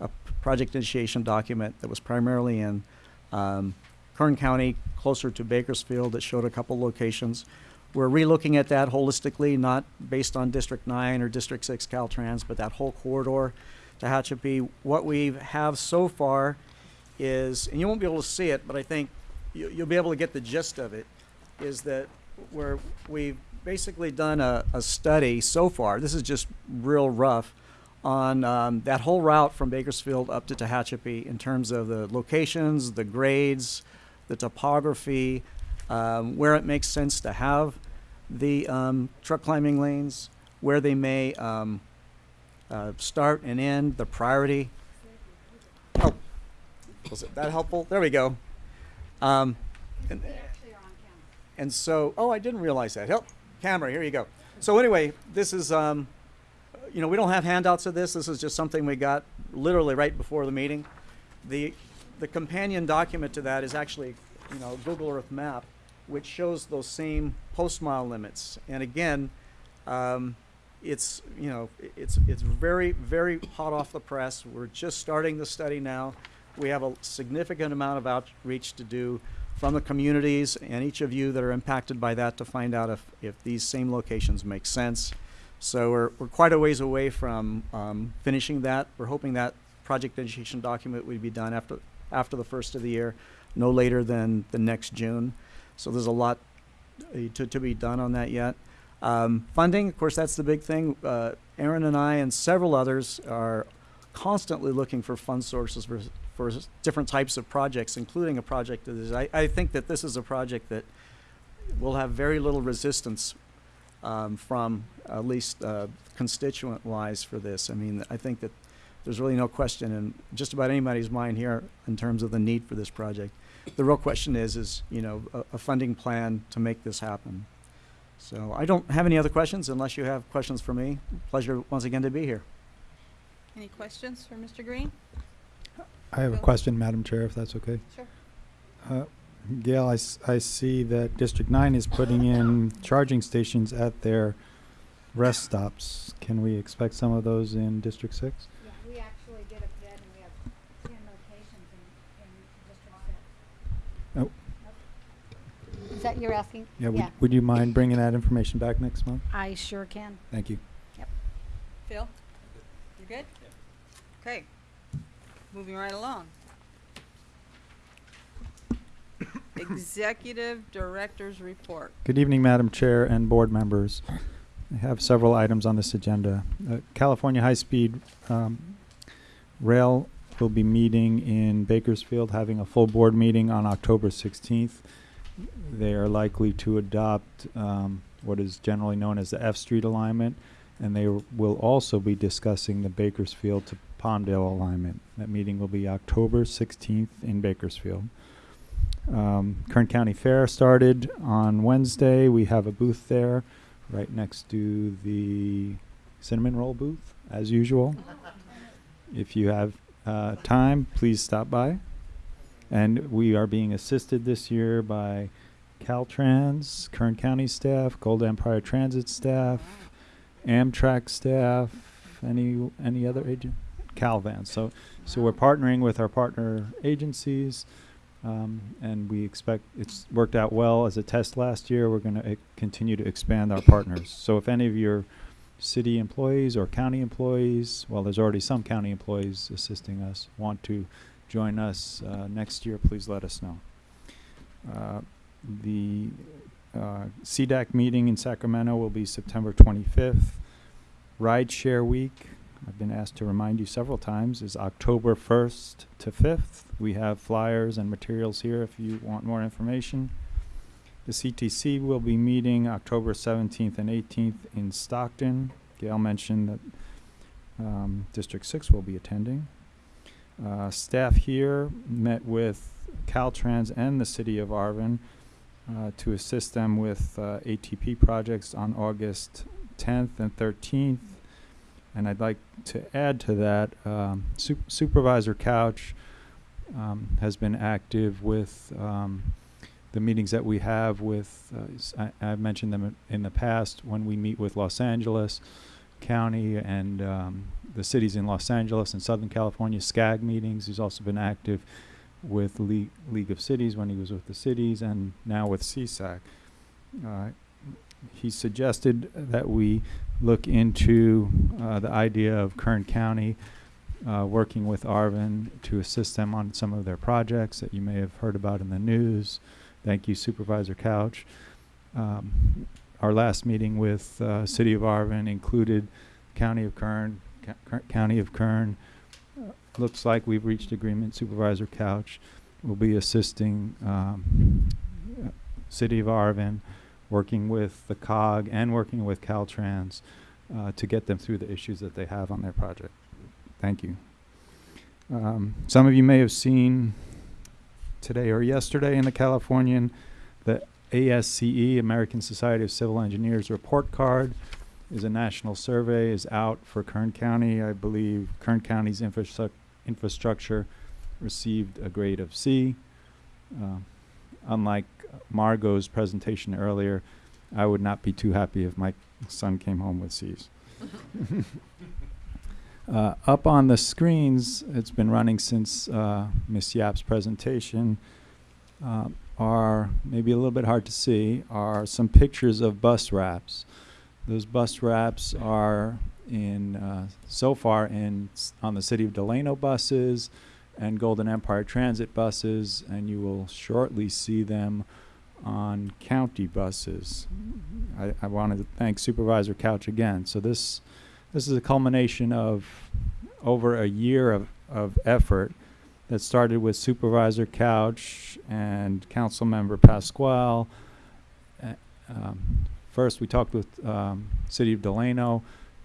a project initiation document that was primarily in um, Kern County, closer to Bakersfield, that showed a couple locations. We're relooking at that holistically, not based on District Nine or District Six Caltrans, but that whole corridor to Tehachapi. What we have so far is, and you won't be able to see it, but I think you, you'll be able to get the gist of it, is that where we've basically done a, a study so far, this is just real rough, on um, that whole route from Bakersfield up to Tehachapi in terms of the locations, the grades, the topography, um, where it makes sense to have the um, truck climbing lanes, where they may um, uh, start and end, the priority. Oh, was it that helpful? There we go. Um, and, and so, oh, I didn't realize that. Help, camera, here you go. So anyway, this is, um, you know, we don't have handouts of this. This is just something we got literally right before the meeting. The, the companion document to that is actually, you know, Google Earth map, which shows those same post mile limits. And again, um, it's, you know, it's, it's very, very hot off the press. We're just starting the study now. We have a significant amount of outreach to do from the communities and each of you that are impacted by that to find out if, if these same locations make sense. So we're, we're quite a ways away from um, finishing that. We're hoping that project initiation document would be done after, after the first of the year, no later than the next June. So there's a lot uh, to, to be done on that yet. Um, funding, of course, that's the big thing. Uh, Ahron and I and several others are constantly looking for fund sources for, for different types of projects, including a project that is, I, I think that this is a project that will have very little resistance um, from at least uh, constituent-wise for this. I mean, I think that there's really no question in just about anybody's mind here in terms of the need for this project. The real question is, is you know, a, a funding plan to make this happen. So I don't have any other questions unless you have questions for me. Pleasure once again to be here. Any questions for Mr. Green? I have a question, Madam Chair, if that's okay. Sure. Uh, Gail, I, I see that District 9 is putting in charging stations at their rest stops. Can we expect some of those in District 6? Oh. Is that you're asking? Yeah, would, would you mind bringing that information back next month? I sure can. Thank you. Yep. Phil? You good? Okay. Moving right along. Executive Director's Report. Good evening, Madam Chair and board members. I have several items on this agenda. Uh, California High Speed um, Rail will be meeting in Bakersfield, having a full board meeting on October 16th. They are likely to adopt um, what is generally known as the F Street alignment, and they will also be discussing the Bakersfield to Palmdale alignment. That meeting will be October 16th in Bakersfield. Um, Kern County Fair started on Wednesday. We have a booth there right next to the cinnamon roll booth, as usual. If you have uh, time, please stop by. And we are being assisted this year by Caltrans, Kern County staff, Golden Empire Transit staff, Amtrak staff, any any other agent, Calvan. So so we're partnering with our partner agencies. Um, and we expect it's worked out well as a test last year. We're going to continue to expand our partners. So if any of your city employees or county employees, well, there's already some county employees assisting us, want to join us uh, next year, please let us know. Uh, the uh, CSAC meeting in Sacramento will be September 25th. Rideshare Week, I've been asked to remind you several times, is October 1st to 5th. We have flyers and materials here if you want more information. The CTC will be meeting October 17th and 18th in Stockton. Gail mentioned that um, District 6 will be attending. Uh, staff here met with Caltrans and the City of Arvin uh, to assist them with uh, ATP projects on August 10th and 13th. And I'd like to add to that, um, Sup- Supervisor Couch um, has been active with um, the meetings that we have with, uh, I, have mentioned them in- the past, when we meet with Los Angeles County and um, the cities in Los Angeles and Southern California, SCAG meetings. He's also been active with League, League of Cities when he was with the cities and now with CSAC. Uh, he suggested that we look into uh, the idea of Kern County uh, working with Arvin to assist them on some of their projects that you may have heard about in the news. Thank you, Supervisor Couch. Um, our last meeting with uh, City of Arvin included County of Kern, Ker- County of Kern. Uh, looks like we've reached agreement. Supervisor Couch will be assisting um, City of Arvin, working with the COG and working with Caltrans uh, to get them through the issues that they have on their project. Thank you. Um, some of you may have seen today or yesterday in the Californian the ASCE, American Society of Civil Engineers report card is a national survey is out for Kern County. I believe Kern County's infrastru- infrastructure received a grade of C. Uh, unlike Margot's presentation earlier, I would not be too happy if my son came home with C's. Uh, up on the screens, it's been running since uh, Ms. Yapp's presentation, uh, are maybe a little bit hard to see, are some pictures of bus wraps. Those bus wraps are in, uh, so far in, on the City of Delano buses and Golden Empire Transit buses, and you will shortly see them on county buses. I, I wanted to thank Supervisor Couch again. So this, this is a culmination of over a year of, of effort that started with Supervisor Couch and Councilmember Pasquale. Uh, um, first, we talked with um, City of Delano.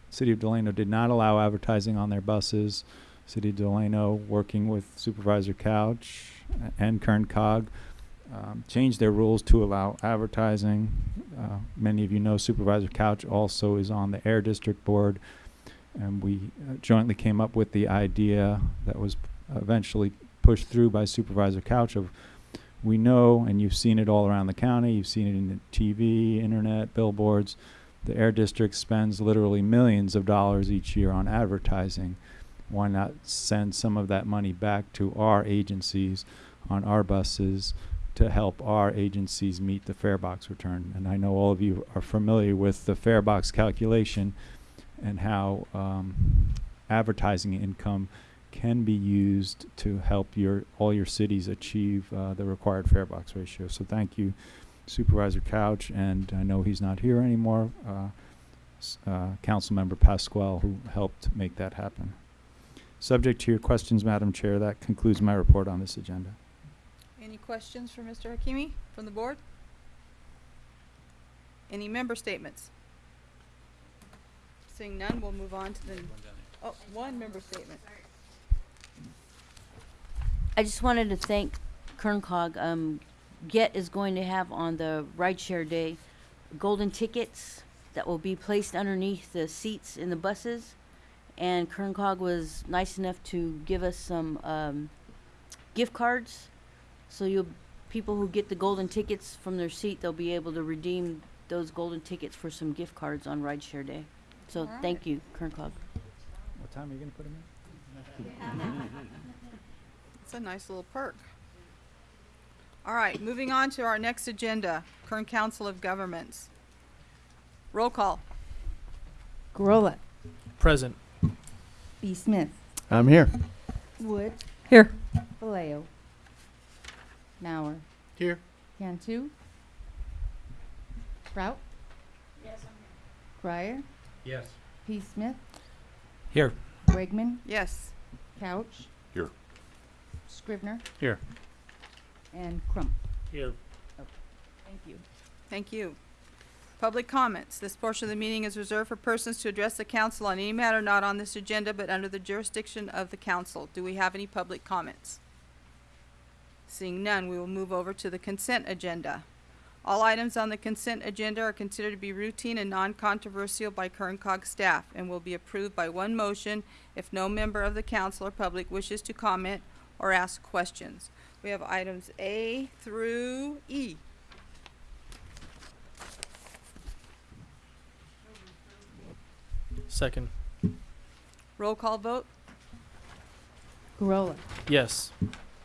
City of Delano did not allow advertising on their buses. City of Delano, working with Supervisor Couch and Kern Cog, um, changed their rules to allow advertising. Uh, many of you know Supervisor Couch also is on the Air District Board, and we uh, jointly came up with the idea that was eventually pushed through by Supervisor Couch of we know, and you've seen it all around the county, you've seen it in the TV, internet, billboards. The Air District spends literally millions of dollars each year on advertising. Why not send some of that money back to our agencies on our buses to help our agencies meet the fare box return? And I know all of you are familiar with the fare box calculation and how um, advertising income can be used to help your all your cities achieve uh, the required fare box ratio. So thank you, Supervisor Couch, and I know he's not here anymore. Uh, uh, Councilmember Pasquale, who helped make that happen. Subject to your questions, Madam Chair, that concludes my report on this agenda. Any questions for Mr. Hakimi from the board? Any member statements? Seeing none, we'll move on to the, oh, one member statement. I just wanted to thank Kern COG. Um, GET is going to have on the rideshare day golden tickets that will be placed underneath the seats in the buses. And Kern COG was nice enough to give us some um, gift cards. So you people who get the golden tickets from their seat, they'll be able to redeem those golden tickets for some gift cards on rideshare day. So Alright. thank you, Kern COG. What time are you going to put him in? It's a nice little perk. All right, moving on to our next agenda, Kern Council of Governments. Roll call. Gurrola. Present. B. Smith. I'm here. Wood. Here. Vallejo. Mauer. Here. Cantu. Sprout. Yes, I'm here. Crier. Yes. P. Smith. Here. Wegman. Yes. Couch. Here. Scrivner. Here. And Crump. Here. Thank you. Thank you. Public comments. This portion of the meeting is reserved for persons to address the council on any matter not on this agenda but under the jurisdiction of the council. Do we have any public comments? Seeing none, we will move over to the consent agenda. All items on the consent agenda are considered to be routine and non-controversial by Kern Cog staff and will be approved by one motion if no member of the council or public wishes to comment or ask questions. We have items A through E. Second. Roll call vote? Gurrola. Yes.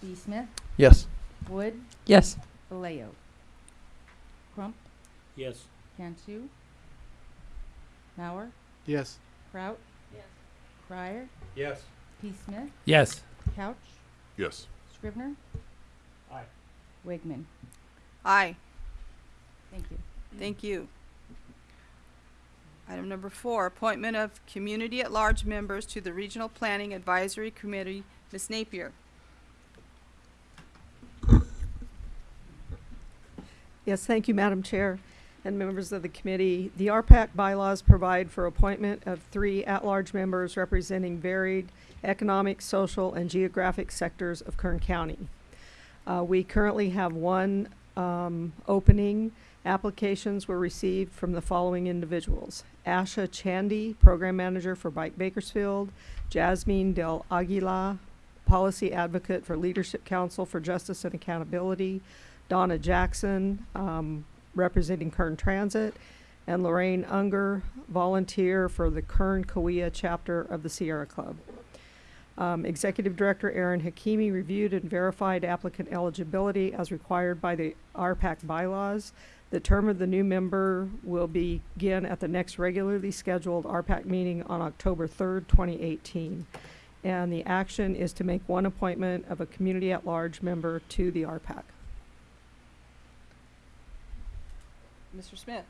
B. Smith. Yes. Wood, Yes. Vallejo. Crump, Yes. Cantu, Mauer, Yes. Kraut. Yes. Crier, Yes. P. Smith, Yes. Couch, Yes. Scrivner. Aye. Wigman. Aye. Thank you. Thank you. Item number four, appointment of community at-large members to the Regional Planning Advisory Committee. Ms. Napier. Yes, thank you, Madam Chair and members of the committee. The RPAC bylaws provide for appointment of three at-large members representing varied economic, social, and geographic sectors of Kern County. Uh, we currently have one um, opening. Applications were received from the following individuals. Asha Chandy, Program Manager for Bike Bakersfield. Jasmine Del Aguila, Policy Advocate for Leadership Council for Justice and Accountability. Donna Jackson, um, representing Kern Transit, and Lorraine Unger, volunteer for the Kern Kaweah chapter of the Sierra Club. Um, Executive Director Ahron Hakimi reviewed and verified applicant eligibility as required by the RPAC bylaws. The term of the new member will begin at the next regularly scheduled RPAC meeting on October 3rd, 2018. And the action is to make one appointment of a community at-large member to the RPAC. Mr. Smith.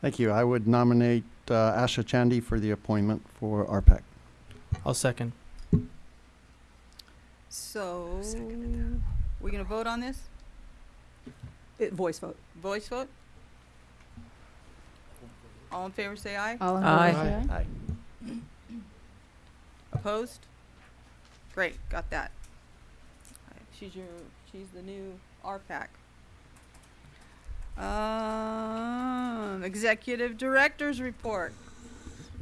Thank you. I would nominate uh, Asha Chandy for the appointment for RPAC. I'll second. So, we're gonna vote on this? It, voice vote. Voice vote? All in favor, say aye. All in Aye. favor, say aye. Aye. Opposed? Great, got that. Alright, She's your, she's the new RPAC. Um, Executive Director's Report.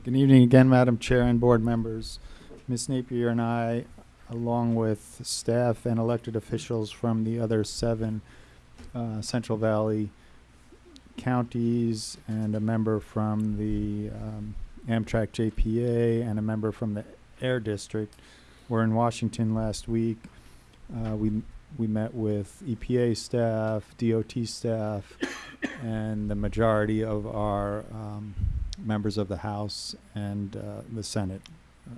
Good evening again, Madam Chair and board members. Ms. Napier and I, along with staff and elected officials from the other seven uh, Central Valley counties and a member from the um, Amtrak JPA and a member from the Air District were in Washington last week. Uh, we we met with EPA staff, DOT staff, and the majority of our um, members of the House and uh, the Senate. Uh,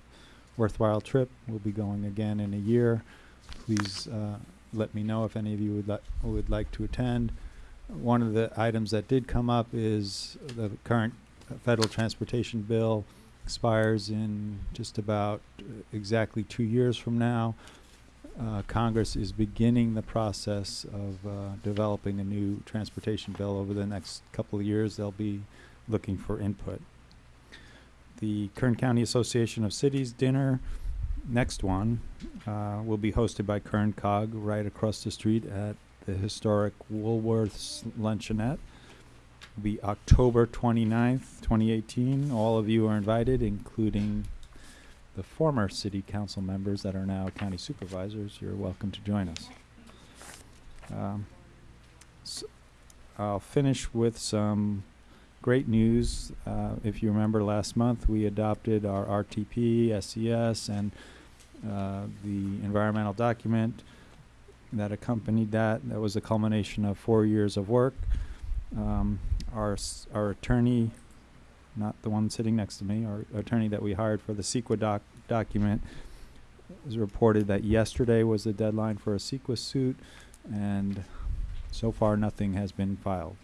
worthwhile trip. We'll be going again in a year. Please uh, let me know if any of you would, li- would like to attend. One of the items that did come up is the current federal transportation bill expires in just about uh, exactly two years from now. Uh, Congress is beginning the process of uh, developing a new transportation bill over the next couple of years. They'll be looking for input. The Kern County Association of Cities dinner, next one, uh, will be hosted by Kern COG right across the street at the historic Woolworths Luncheonette. It'll be October 29th, 2018. All of you are invited, including the former city council members that are now county supervisors. You're welcome to join us. Um, s- I'll finish with some great news. Uh, if you remember last month, we adopted our RTP, SCS, and uh, the environmental document that accompanied that. That was a culmination of four years of work. Um, our our attorney, not the one sitting next to me, our attorney that we hired for the CEQA doc- document, was reported that yesterday was the deadline for a CEQA suit, and so far nothing has been filed.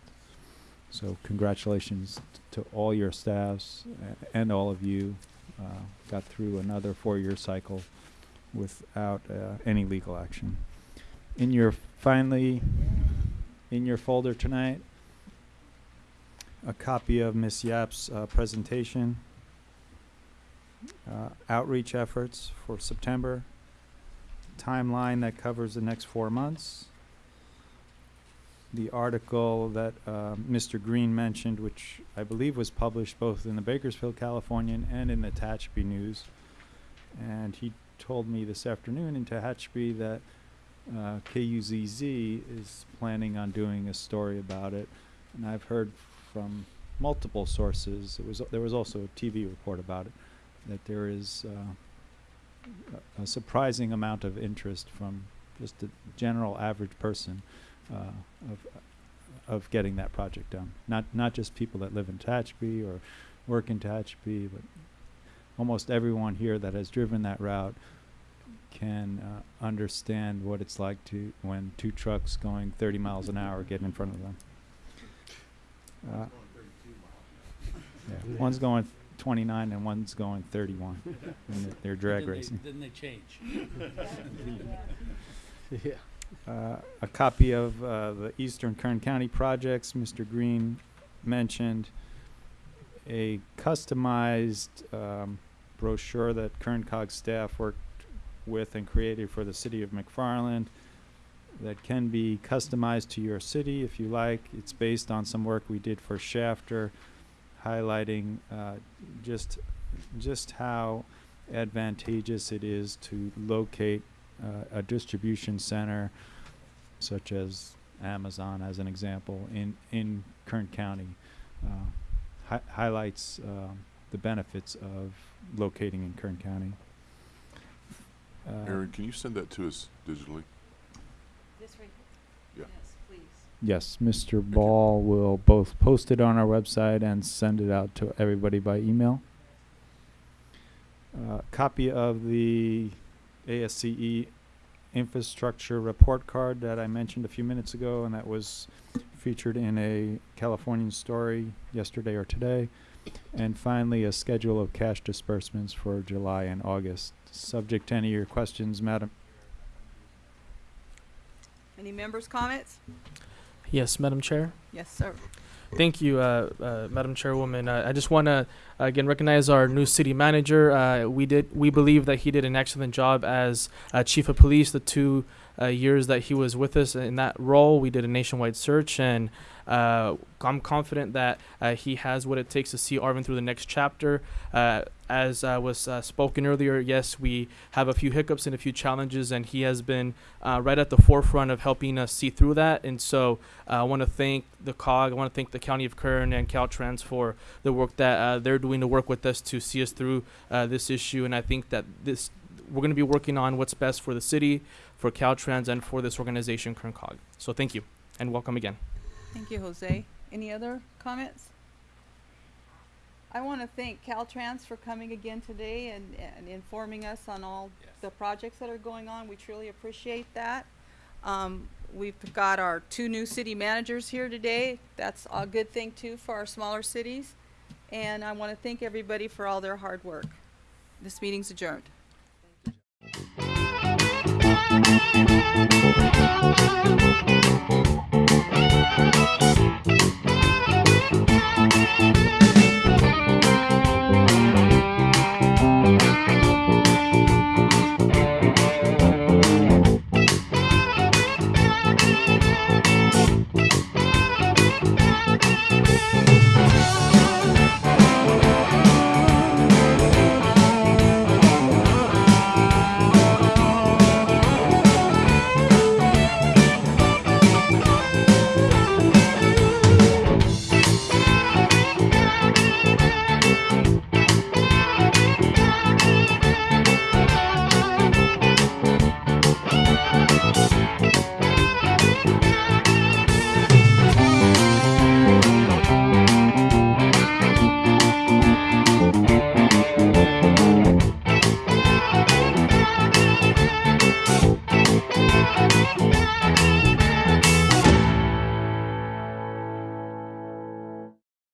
So congratulations to all your staffs and all of you. Uh, got through another four-year cycle without uh, any legal action. In your finally, in your folder tonight, a copy of Ms. Yapp's uh, presentation, uh, outreach efforts for September, timeline that covers the next four months, the article that uh, Mr. Green mentioned, which I believe was published both in the Bakersfield Californian and in the Tehachapi News. And he told me this afternoon in Tehachapi that uh, KUZZ is planning on doing a story about it. And I've heard from multiple sources, it was, there was also a TV report about it, that there is uh, a- surprising amount of interest from just a general average person uh, of of getting that project done. Not not just people that live in Tehachapi or work in Tehachapi, but almost everyone here that has driven that route can uh, understand what it's like to when two trucks going 30 miles an hour get in front of them. Uh, yeah, one's going 29 and one's going 31. and they're- they're drag Then they- racing. Then they change. Yeah. Uh, a copy of uh, the Eastern Kern County projects Mr. Green mentioned, a customized um, brochure that Kern COG staff worked with and created for the city of McFarland that can be customized to your city if you like. It's based on some work we did for Shafter, highlighting uh, just just how advantageous it is to locate uh, a distribution center such as Amazon as an example in in Kern County uh, hi- highlights um, the benefits of locating in Kern County. Uh, Ahron, can you send that to us digitally? This right Yeah. Yes, please. Yes, Mr. Ball will both post it on our website and send it out to everybody by email. Uh, copy of the ASCE infrastructure report card that I mentioned a few minutes ago, and that was featured in a Californian story yesterday or today. And finally, a schedule of cash disbursements for July and August. Subject to any of your questions, Madam. Any members' comments? Yes, Madam Chair. Yes, sir. Thank you, uh, uh, Madam Chairwoman. Uh, I just want to again recognize our new city manager. Uh, we did we believe that he did an excellent job as uh, chief of police. The two uh, years that he was with us in that role, we did a nationwide search, and uh, I'm confident that uh, he has what it takes to see Arvin through the next chapter. As uh, was uh, spoken earlier, yes, we have a few hiccups and a few challenges, and he has been uh, right at the forefront of helping us see through that. And so uh, I want to thank the COG, I want to thank the County of Kern and Caltrans for the work that uh, they're doing to work with us to see us through uh, this issue. And I think that this we're going to be working on what's best for the city, for Caltrans, and for this organization, Kern COG. So thank you, and welcome again. Thank you, Jose. Any other comments? I want to thank Caltrans for coming again today and, and informing us on all yes. the projects that are going on. We truly appreciate that. Um, we've got our two new city managers here today. That's a good thing too for our smaller cities. And I want to thank everybody for all their hard work. This meeting's adjourned. Música